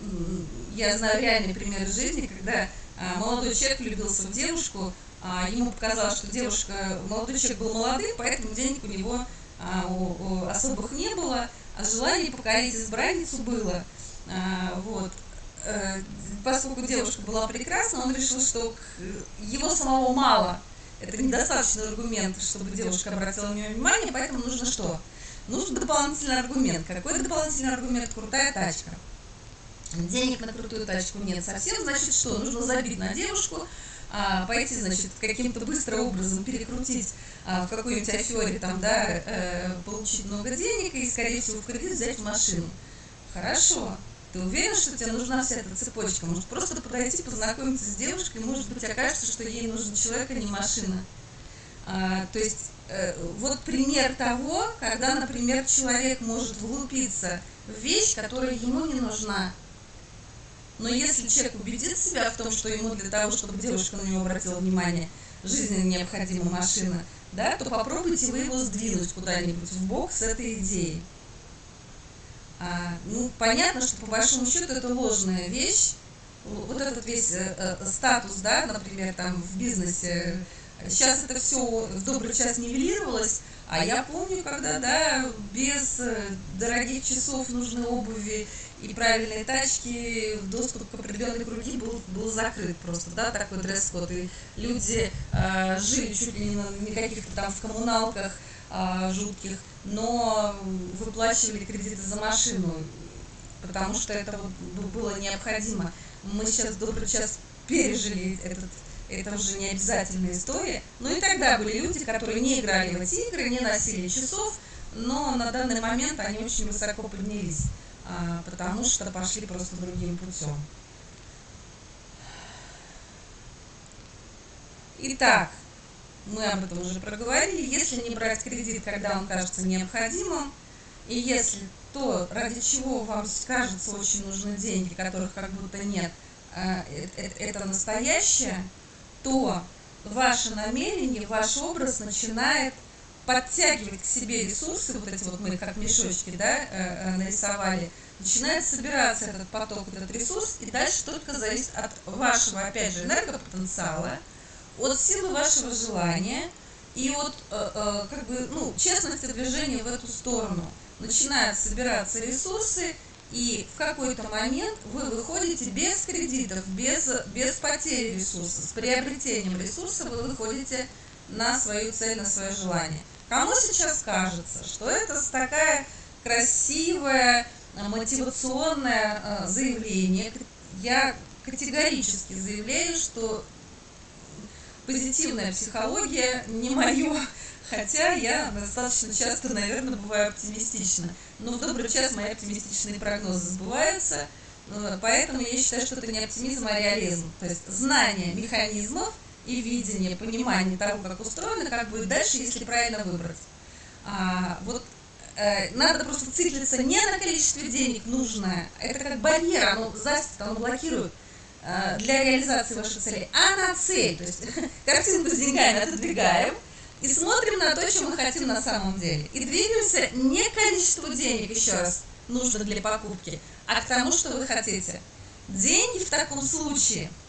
я знаю реальный пример жизни, когда а, молодой человек влюбился в девушку, а, ему показалось, что девушка, молодой человек был молодым, поэтому денег у него а, у, у особых не было, а желание покорить избранницу было. А, вот. э, поскольку девушка была прекрасна, он решил, что его самого мало. Это недостаточный аргумент, чтобы девушка обратила на него внимание, поэтому нужно что? Нужен дополнительный аргумент. Какой дополнительный аргумент? Крутая тачка. Денег на крутую тачку нет совсем, значит что? Нужно забить на девушку, а, пойти, значит, каким-то быстрым образом перекрутить а, в какой-нибудь афере, там, да, э, получить много денег и, скорее всего, в кредит взять машину. Хорошо. Ты уверен, что тебе нужна вся эта цепочка? Может, просто подойти, познакомиться с девушкой, может быть, окажется, что ей нужен человек, а не машина. А, то есть, э, вот пример того, когда, например, человек может влупиться в вещь, которая ему не нужна, но если человек убедит себя в том, что ему для того, чтобы девушка на него обратила внимание, жизненно необходима машина, да, то попробуйте вы его сдвинуть куда-нибудь в бок с этой идеей. А, ну, понятно, что по большому счету это ложная вещь. Вот этот весь э, э, статус, да, например, там в бизнесе, сейчас это все в добрый час нивелировалось, а я помню, когда, да, без э, дорогих часов, нужной обуви и правильные тачки, доступ к определенной круги был, был закрыт просто, да, такой дресс-код. И люди э, жили чуть ли не на каких-то там в коммуналках э, жутких, но выплачивали кредиты за машину, потому что это вот было необходимо. Мы сейчас добрый час пережили этот это уже не обязательная история. Но и тогда были люди, которые не играли в эти игры, не носили часов, но на данный момент они очень высоко поднялись. А, потому что пошли просто другим путем. Итак, мы об этом уже проговорили. Если не брать кредит, когда он кажется необходимым, и если то, ради чего вам кажется очень нужны деньги, которых как будто нет, а, э, э, это настоящее, то ваше намерение, ваш образ начинает подтягивать к себе ресурсы, вот эти вот мы как мешочки да, э, э, нарисовали, начинает собираться этот поток, этот ресурс, и дальше только зависит от вашего, опять же, энергопотенциала, от силы вашего желания и от э, как бы, ну, честности движения в эту сторону. Начинают собираться ресурсы, и в какой-то момент вы выходите без кредитов, без, без потери ресурсов, с приобретением ресурса вы выходите на свою цель, на свое желание. Кому сейчас кажется, что это такая красивое, мотивационное э, заявление, я категорически заявляю, что позитивная психология не мое, хотя я достаточно часто, наверное, бываю оптимистична. Но в добрый час мои оптимистичные прогнозы сбываются, э, поэтому я считаю, что это не оптимизм, а реализм. То есть знание механизмов – и видение, понимание того, как устроено, как будет дальше, если правильно выбрать. А, вот э, надо просто циклиться не на количестве денег нужное, это как барьер, оно застит, оно блокирует э, для реализации вашей цели, а на цель. То есть картинку с деньгами отодвигаем и смотрим на то, что мы хотим на самом деле. И двигаемся не к количеству денег, еще раз, нужно для покупки, а к тому, что вы хотите. Деньги в таком случае –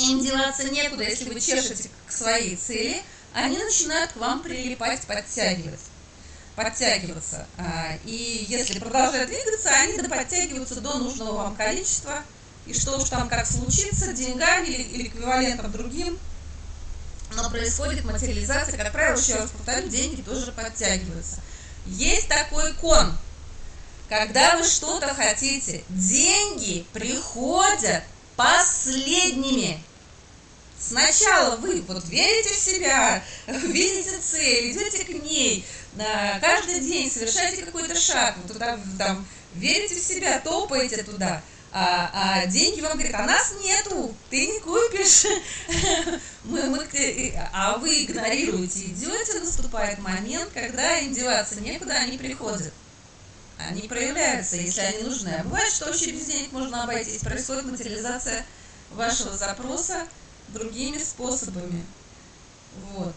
им деваться некуда, если вы чешете к своей цели, они начинают к вам прилипать, подтягивать подтягиваться. А, и если продолжают двигаться, они подтягиваются до нужного вам количества. И что уж там как случится, деньгами или, эквивалентом другим, но происходит материализация, как правило, еще раз повторю, деньги тоже подтягиваются. Есть такой кон, когда вы что-то хотите, деньги приходят последними. Сначала вы вот верите в себя, видите цель, идете к ней, каждый день совершаете какой-то шаг, вот туда, там, верите в себя, топаете туда, а, а деньги вам говорят, а нас нету, ты не купишь, мы, мы, а вы игнорируете, идете, наступает момент, когда им деваться некуда, они приходят. Они проявляются, если они нужны. А бывает, что вообще без денег можно обойтись, происходит материализация вашего запроса, другими способами. Вот.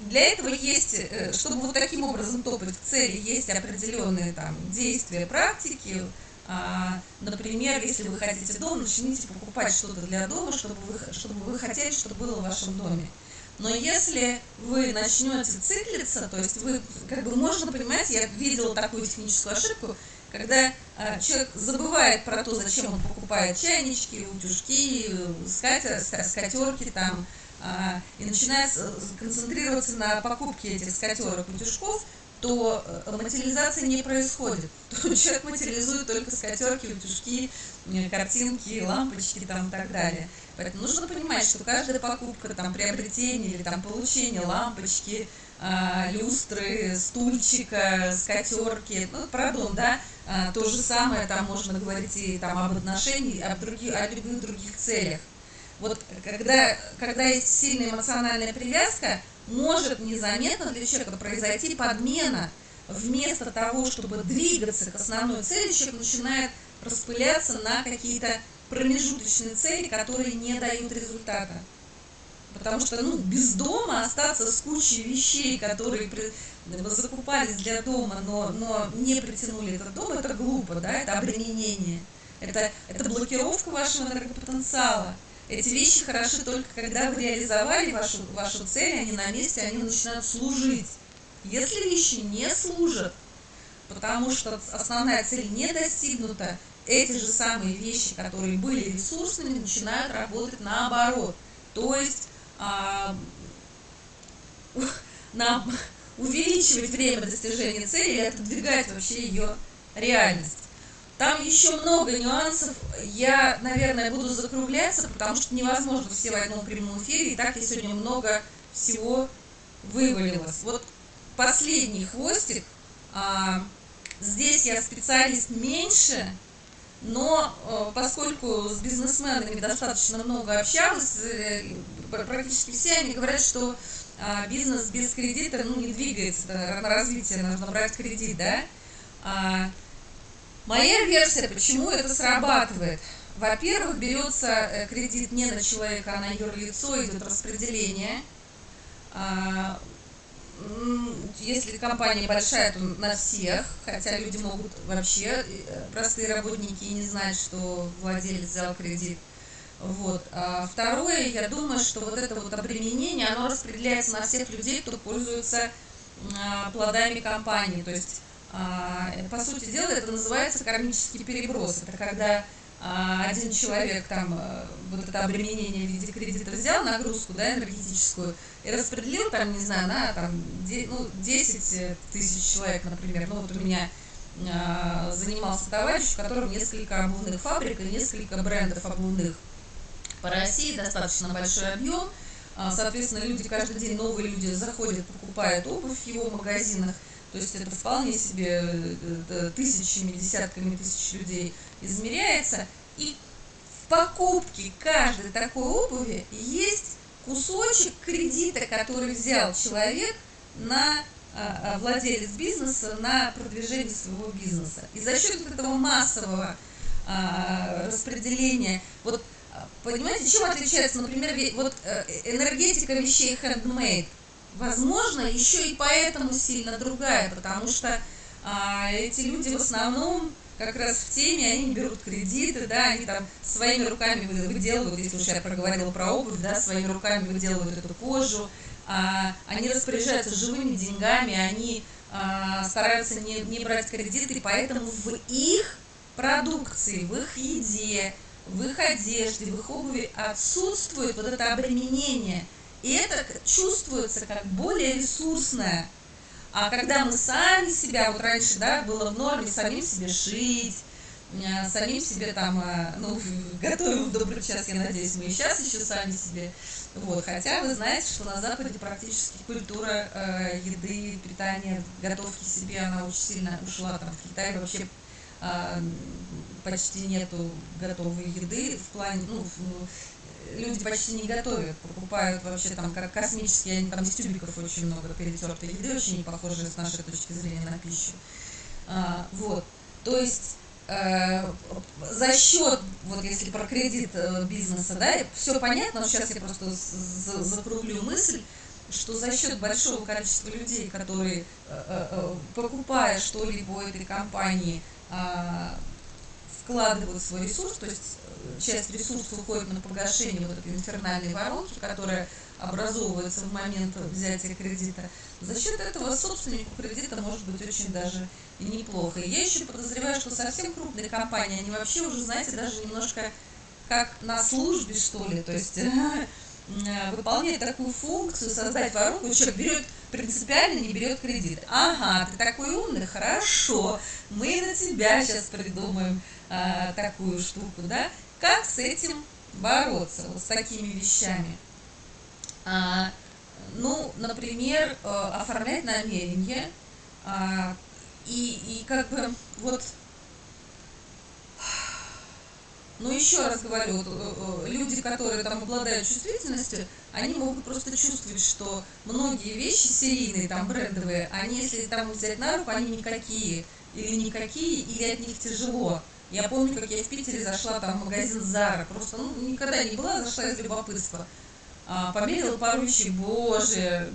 Для этого есть, э, чтобы вот таким образом топать к цели, есть определенные там действия, практики. А, например, если вы хотите дом, начните покупать что-то для дома, чтобы вы, чтобы вы хотели, чтобы было в вашем доме. Но если вы начнете циклиться, то есть вы, как бы можно понимать, я видела такую техническую ошибку, когда а, человек забывает про то, зачем он покупает чайнички, утюжки, скатер, скатерки там, а, и начинает концентрироваться на покупке этих скатерок, утюжков, то э, материализация не происходит. То человек материализует только скатерки, утюжки, картинки, лампочки там и так далее. Поэтому нужно понимать, что каждая покупка, там, приобретение или там, получение лампочки, э, люстры, стульчика, скатерки, ну, пардон, да, э, то же самое, там можно говорить и там, об отношениях, об других, о любых других целях. Вот когда, когда есть сильная эмоциональная привязка, может незаметно для человека произойти подмена. Вместо того, чтобы двигаться к основной цели, человек начинает распыляться на какие-то промежуточные цели, которые не дают результата. Потому что ну, без дома остаться с кучей вещей, которые закупались для дома, но, но не притянули этот дом, это глупо, да, это обременение. Это, это блокировка вашего энергопотенциала. Эти вещи хороши только когда вы реализовали вашу, вашу цель, они на месте, они начинают служить. Если вещи не служат, потому что основная цель не достигнута, эти же самые вещи, которые были ресурсными, начинают работать наоборот. То есть а, на, увеличивать время достижения цели или отодвигать вообще ее реальность. Там еще много нюансов. Я, наверное, буду закругляться, потому что невозможно все в одном прямом эфире. И так я сегодня много всего вывалилось. Вот последний хвостик. А, здесь я специалист меньше, но э, поскольку с бизнесменами достаточно много общалась, э, практически все они говорят, что а, бизнес без кредита ну, не двигается, на развитие нужно брать кредит, да? А, Моя версия, почему это срабатывает. Во-первых, берется э, кредит не на человека, а на юрлицо, идет распределение. А, если компания большая, то на всех, хотя люди могут вообще, э, простые работники, и не знать, что владелец взял кредит. Вот. А второе, я думаю, что вот это вот обременение, оно распределяется на всех людей, кто пользуется а, плодами компании. То есть а, по сути дела, это называется кармический переброс. Это когда а, один человек там э, вот это обременение в виде кредита взял, нагрузку да, энергетическую, и распределил там, не знаю, на там, ну, 10 тысяч человек, например. Ну вот у меня а, занимался товарищ, у которого несколько обувных фабрик и несколько брендов обувных по России, достаточно большой объем. Соответственно, люди каждый день, новые люди заходят, покупают обувь в его магазинах – то есть это вполне себе э, тысячами, десятками тысяч людей измеряется. И в покупке каждой такой обуви есть кусочек кредита, который взял человек на а, а, владелец бизнеса на продвижение своего бизнеса. И за счет этого массового а, распределения, вот понимаете, чем отличается, например, вот э, энергетика вещей handmade – возможно, еще и поэтому сильно другая, потому что а, эти люди в основном как раз в теме, они берут кредиты, да, они там своими руками выделывают, если уж я проговорила про обувь, да, своими руками выделывают эту кожу, а, они распоряжаются живыми деньгами, они а, стараются не, не брать кредиты, поэтому в их продукции, в их еде, в их одежде, в их обуви отсутствует вот это обременение – и это чувствуется как более ресурсное. А когда мы сами себя, вот раньше, да, было в норме самим себе шить, э, самим себе там, э, ну, готовим в добрый час, я надеюсь, мы и сейчас еще сами себе. Вот, хотя вы знаете, что на Западе практически культура э, еды, питания, готовки себе, она очень сильно ушла. Там в Китае вообще э, почти нету готовой еды в плане, ну, люди почти не готовят, покупают вообще там как космические, там из тюбиков очень много перетертой еды, очень не похожие с нашей точки зрения на пищу. А, вот, то есть э, за счет, вот если про кредит э, бизнеса, да, все понятно, но сейчас я просто за, закруглю мысль, что за счет большого количества людей, которые, э, покупая что-либо этой компании, э, вкладывают свой ресурс, то есть часть ресурсов уходит на погашение вот этой инфернальной воронки, которая образовывается в момент взятия кредита. За счет этого собственнику кредита может быть очень даже и неплохо. Я еще подозреваю, что совсем крупные компании, они вообще уже, знаете, даже немножко как на службе, что ли, то есть выполняет такую функцию, создать воронку, человек берет принципиально не берет кредит. Ага, ты такой умный, хорошо, мы на тебя сейчас придумаем а, такую штуку, да? Как с этим бороться, вот с такими вещами? А, ну, например, а, оформлять намерение а, и, и как бы вот но еще раз говорю, вот, э, э, люди, которые там обладают чувствительностью, они могут просто чувствовать, что многие вещи серийные, там брендовые, они, если там взять на руку, они никакие, или никакие, или от них тяжело. Я помню, как я в Питере зашла там в магазин Зара, просто ну, никогда не была, зашла из любопытства. А, померила пару вещей, боже,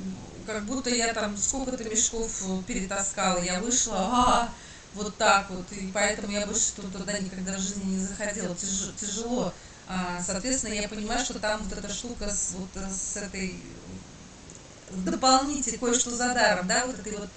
как будто я там сколько-то мешков перетаскала, я вышла, а, вот так вот, и поэтому я больше туда никогда в жизни не заходила, Тяж, тяжело. А, соответственно, я понимаю, что там вот эта штука с, вот, с этой дополнительной кое-что за даром, да, вот этой вот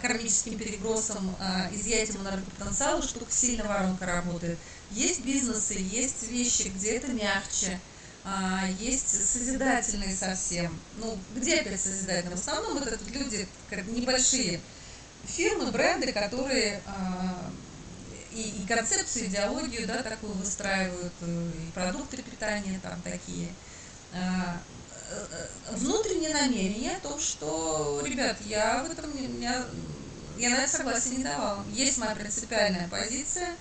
кармическим перебросом, а, изъятием энергопотенциала, штука сильно воронка работает. Есть бизнесы, есть вещи, где это мягче, а, есть созидательные совсем. Ну, где опять созидательные? В основном это люди небольшие, фирмы, бренды, которые и, и концепцию, идеологию, да, такую выстраивают, э, и продукты питания там такие. Э, внутреннее намерение о том, что, ребят, я в этом, я, я на это согласие не давала. Есть моя принципиальная позиция,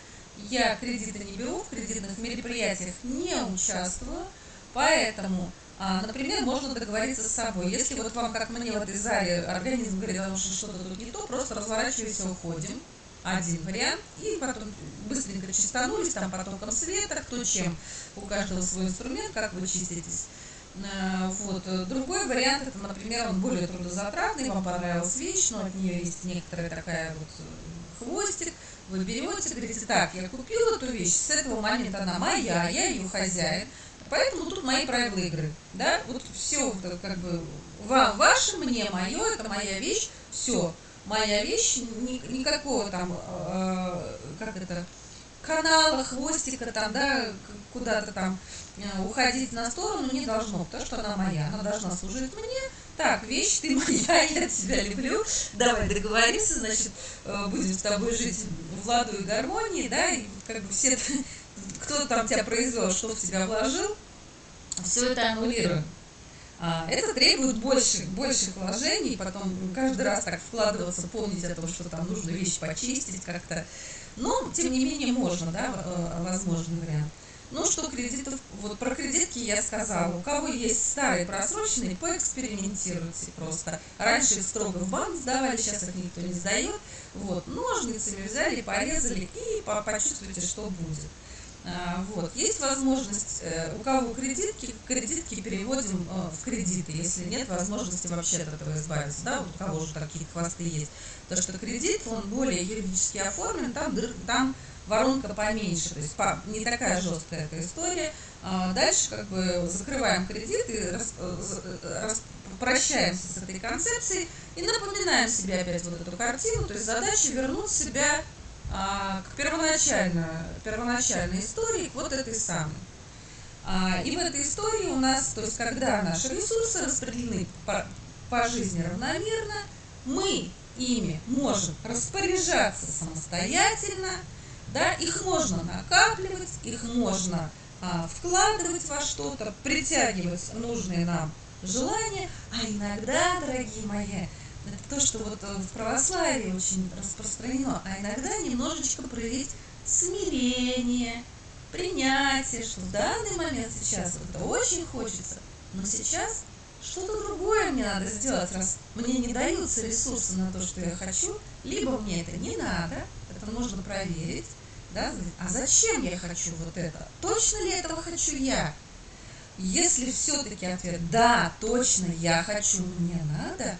я кредиты не беру, в кредитных мероприятиях не участвую, поэтому а, например, можно договориться с собой. Если вот вам, как мне в этой зале, организм говорит, что что-то тут не то, просто разворачивайся, уходим. Один вариант. И потом быстренько чистанулись, там потоком света, кто чем. У каждого свой инструмент, как вы чиститесь. А, вот. Другой вариант, это, например, он более трудозатратный, вам понравилась вещь, но от нее есть некоторая такая вот э, хвостик, вы берете, говорите, так, я купила эту вещь, с этого момента она моя, я ее хозяин, Поэтому тут мои правила игры. Да? Вот все как бы вам ваше, мне мое, это моя вещь, все. Моя вещь, ни, никакого там, э, как это, канала, хвостика там, да, куда-то там э, уходить на сторону не должно, потому что она моя, она должна служить мне. Так, вещь, ты моя, я тебя люблю, давай договоримся, значит, э, будем с тобой жить в ладу и гармонии, да, и как бы все кто там тебя произвел, что в тебя вложил, все это аннулируем. А, это требует больших, больших вложений, потом каждый раз так вкладываться, помнить о том, что там нужно вещи почистить как-то. Но, тем не менее, можно, да, э, возможный вариант. Ну, что кредитов, вот про кредитки я сказала. У кого есть старые просроченные, поэкспериментируйте просто. Раньше их строго в банк сдавали, сейчас их никто не сдает. Вот, ножницами взяли, порезали и почувствуйте, что будет. А, вот. Есть возможность, э, у кого кредитки, кредитки переводим э, в кредиты, если нет возможности вообще от этого избавиться, да, вот у кого же такие хвосты есть. То, что кредит, он более юридически оформлен, там, там воронка поменьше, то есть не такая жесткая эта история. А дальше как бы закрываем кредит и э, прощаемся с этой концепцией и напоминаем себе опять вот эту картину, то есть задача вернуть себя а, к первоначальной, первоначальной истории, к вот этой самой. А, и в этой истории у нас, то есть когда наши ресурсы распределены по, по жизни равномерно, мы ими можем распоряжаться самостоятельно, да, их можно накапливать, их можно а, вкладывать во что-то, притягивать нужные нам желания, а иногда, дорогие мои, это то, что вот э, в православии очень распространено, а иногда немножечко проявить смирение, принятие, что в данный момент сейчас это очень хочется, но сейчас что-то другое мне надо сделать, раз мне не даются ресурсы на то, что я хочу, либо мне это не надо, это нужно проверить, да, а зачем я хочу вот это? Точно ли этого хочу я? Если все-таки ответ «да, точно я хочу, мне надо»,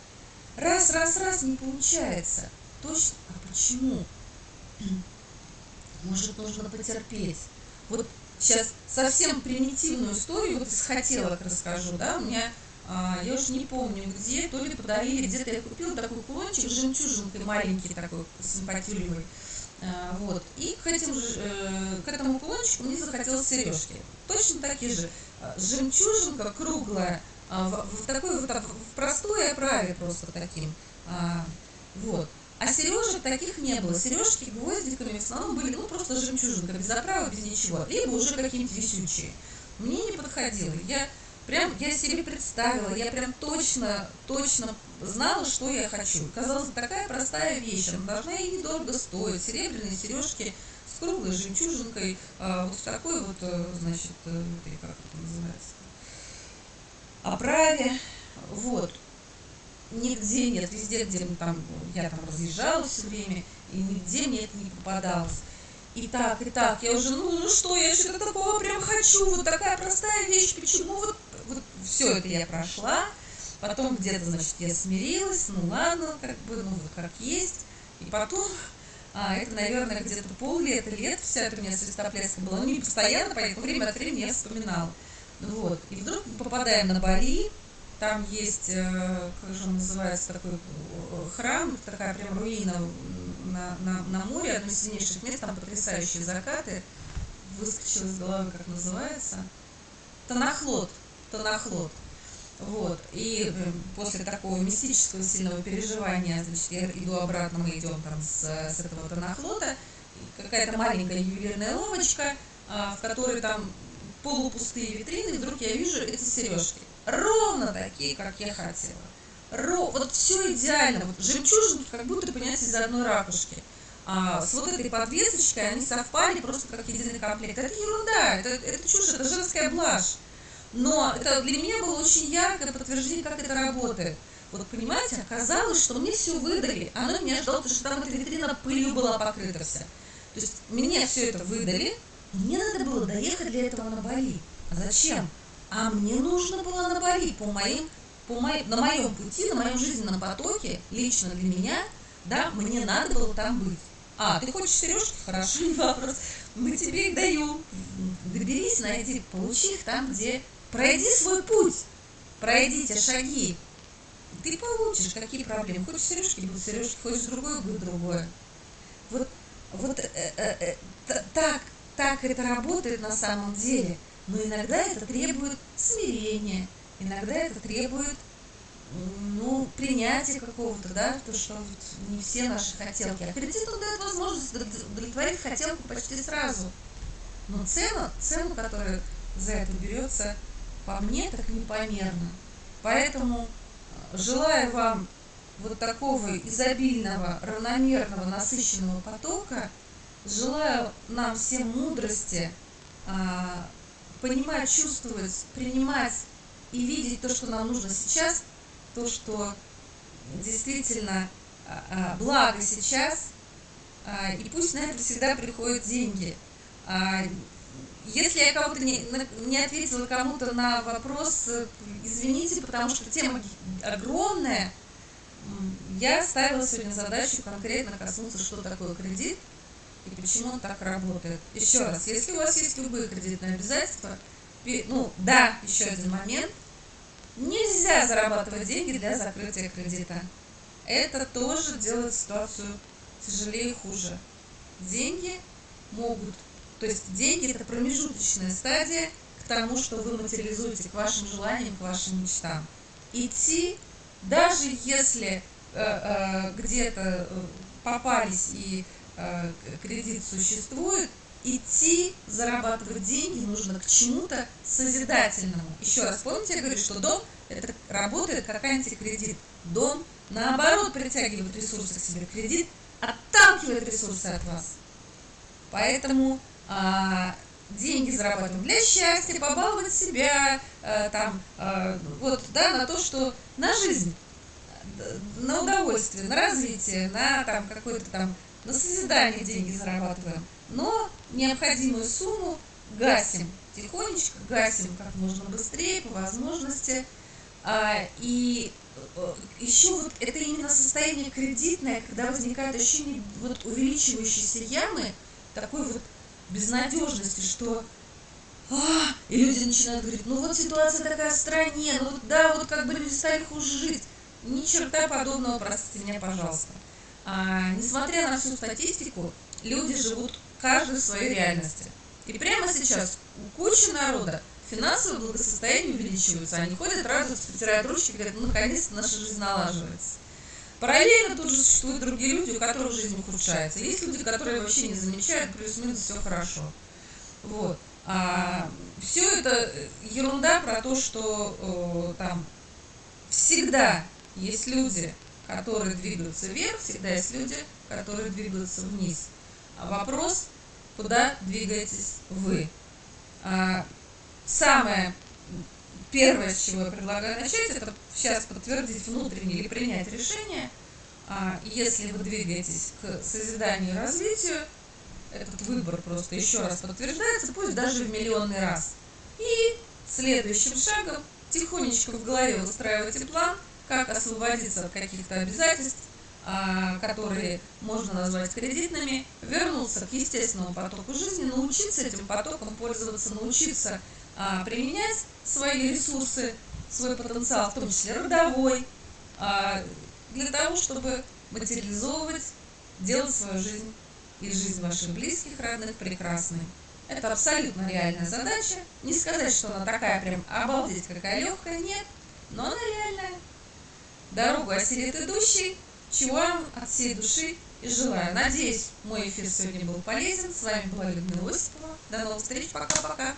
Раз, раз, раз, не получается. Точно? А почему? Может, нужно потерпеть. Вот сейчас совсем примитивную историю вот из хотелок расскажу, да, у меня а, я уж не помню где, то ли подарили, где-то я купила такой кулончик жемчужинкой маленький такой, симпатюлевый. А, вот. И к, этим, э, к этому кулончику мне захотелось сережки. Точно такие же. Жемчужинка круглая, в, в такой вот в простой оправе просто таким. Вот. А сережек таких не было. Сережки гвоздиками в основном были, ну, просто жемчужинка, без оправы, без ничего. Либо уже какие-нибудь висючие. Мне не подходило. Я прям, я себе представила, я прям точно, точно знала, что я хочу. Казалось, такая простая вещь, она должна и недорого стоить. Серебряные сережки с круглой жемчужинкой, а, вот в такой вот, э, значит, э, как это называется, оправе. Вот нигде нет, везде, где там, я там разъезжала все время, и нигде мне это не попадалось. И так, и так, я уже, ну, ну что, я что-то такого прям хочу, вот такая простая вещь, почему вот все это я прошла, потом где-то, значит, я смирилась, ну ладно, как бы, ну вот как есть, и потом, а, это, наверное, где-то пол-лета, лет вся это у меня свистопляска была, ну не постоянно, поэтому время от времени я вспоминала. Вот, и вдруг мы попадаем на Бали, там есть, э, как же он называется, такой э, храм, такая прям руина на, на, на море, одно из сильнейших мест, там потрясающие закаты. Выскочил из головы, как называется. Танахлот. Танахлот. Вот. И э, после такого мистического сильного переживания, значит, я иду обратно, мы идем там с, с этого Танахлота, какая-то маленькая ювелирная ловочка, а, в которой там полупустые витрины, и вдруг я вижу эти сережки ровно такие, как я хотела. Ро, вот все идеально, вот жемчужинки как будто, понимаете, из одной ракушки. А, с вот этой подвесочкой они совпали просто как единый комплект. Это ерунда, это, это чушь, это женская блажь. Но это для меня было очень яркое подтверждение, как это работает. Вот понимаете, оказалось, что мне все выдали, оно меня ждало, потому что там эта витрина пылью была покрыта вся. То есть мне все это выдали, мне надо было доехать для этого на Бали. А зачем? а мне нужно было на Бали по моим, по моим, на моем пути, на моем жизненном потоке, лично для меня, да, мне надо было там быть. А, ты хочешь сережки? Хорошо, не вопрос. Мы тебе их даем. Доберись, найди, получи их там, где... Пройди свой путь, пройди те шаги. Ты получишь, какие проблемы. Хочешь сережки, будут сережки, хочешь другое, будет другое. Вот, вот э, э, э, так, так это работает на самом деле. Но иногда это требует смирения, иногда это требует ну, принятия какого-то, да, то, что не все наши хотелки. А кредит он дает возможность удовлетворить хотелку почти сразу. Но цена, цену, которая за это берется, по мне, так непомерно. Поэтому э, желаю вам вот такого изобильного, равномерного, насыщенного потока, желаю нам всем мудрости, а, понимать, чувствовать, принимать и видеть то, что нам нужно сейчас, то, что действительно а, а, благо сейчас, и пусть на это всегда приходят деньги. Если я кого-то не, не ответила кому-то на вопрос, извините, потому что тема огромная, я ставила сегодня задачу конкретно коснуться, что такое кредит, и почему он так работает. Еще раз, если у вас есть любые кредитные обязательства, ну да, еще один момент, нельзя зарабатывать деньги для закрытия кредита. Это тоже делает ситуацию тяжелее и хуже. Деньги могут, то есть деньги это промежуточная стадия к тому, что вы материализуете к вашим желаниям, к вашим мечтам. Идти, даже если э, э, где-то э, попались и Э, кредит существует, идти зарабатывать деньги нужно к чему-то созидательному. Еще раз, помните, я говорю, что дом это работает как антикредит. Дом, наоборот, притягивает ресурсы к себе. Кредит отталкивает ресурсы от вас. Поэтому а, деньги зарабатываем для счастья, побаловать себя, а, там, а, вот, да, на то, что на жизнь, на удовольствие, на развитие, на там какой-то там на созидание деньги зарабатываем, но необходимую сумму гасим, тихонечко гасим как можно быстрее, по возможности. А, и э, еще вот это именно состояние кредитное, когда возникает ощущение вот увеличивающейся ямы, такой вот безнадежности, что а, и люди начинают говорить, ну вот ситуация такая в стране, ну вот да, вот как бы люди стали хуже жить. Ни черта подобного, простите меня, пожалуйста. А, несмотря на всю статистику, люди живут каждый в своей реальности. И прямо сейчас у кучи народа финансовое благосостояние увеличивается. Они ходят, радуются, потирают ручки, говорят, ну наконец-то наша жизнь налаживается. Параллельно тут же существуют другие люди, у которых жизнь ухудшается. Есть люди, которые вообще не замечают, плюс-минус все хорошо. Вот. А, все это ерунда про то, что о, там всегда есть люди, которые двигаются вверх, всегда есть люди, которые двигаются вниз. А вопрос, куда двигаетесь вы? А, самое первое, с чего я предлагаю начать, это сейчас подтвердить внутреннее или принять решение. А, если вы двигаетесь к созиданию и развитию, этот выбор просто еще раз подтверждается, пусть даже в миллионный раз. И следующим шагом тихонечко в голове выстраивайте план, как освободиться от каких-то обязательств, а, которые можно назвать кредитными, вернуться к естественному потоку жизни, научиться этим потоком пользоваться, научиться а, применять свои ресурсы, свой потенциал, в том числе родовой, а, для того, чтобы материализовывать, делать свою жизнь и жизнь ваших близких, родных прекрасной. Это абсолютно реальная задача. Не сказать, что она такая прям обалдеть какая легкая, нет, но она реальная. Дорогу осилит идущий, чего вам от всей души и желаю. Надеюсь, мой эфир сегодня был полезен. С вами была Людмила Осипова. До новых встреч. Пока-пока.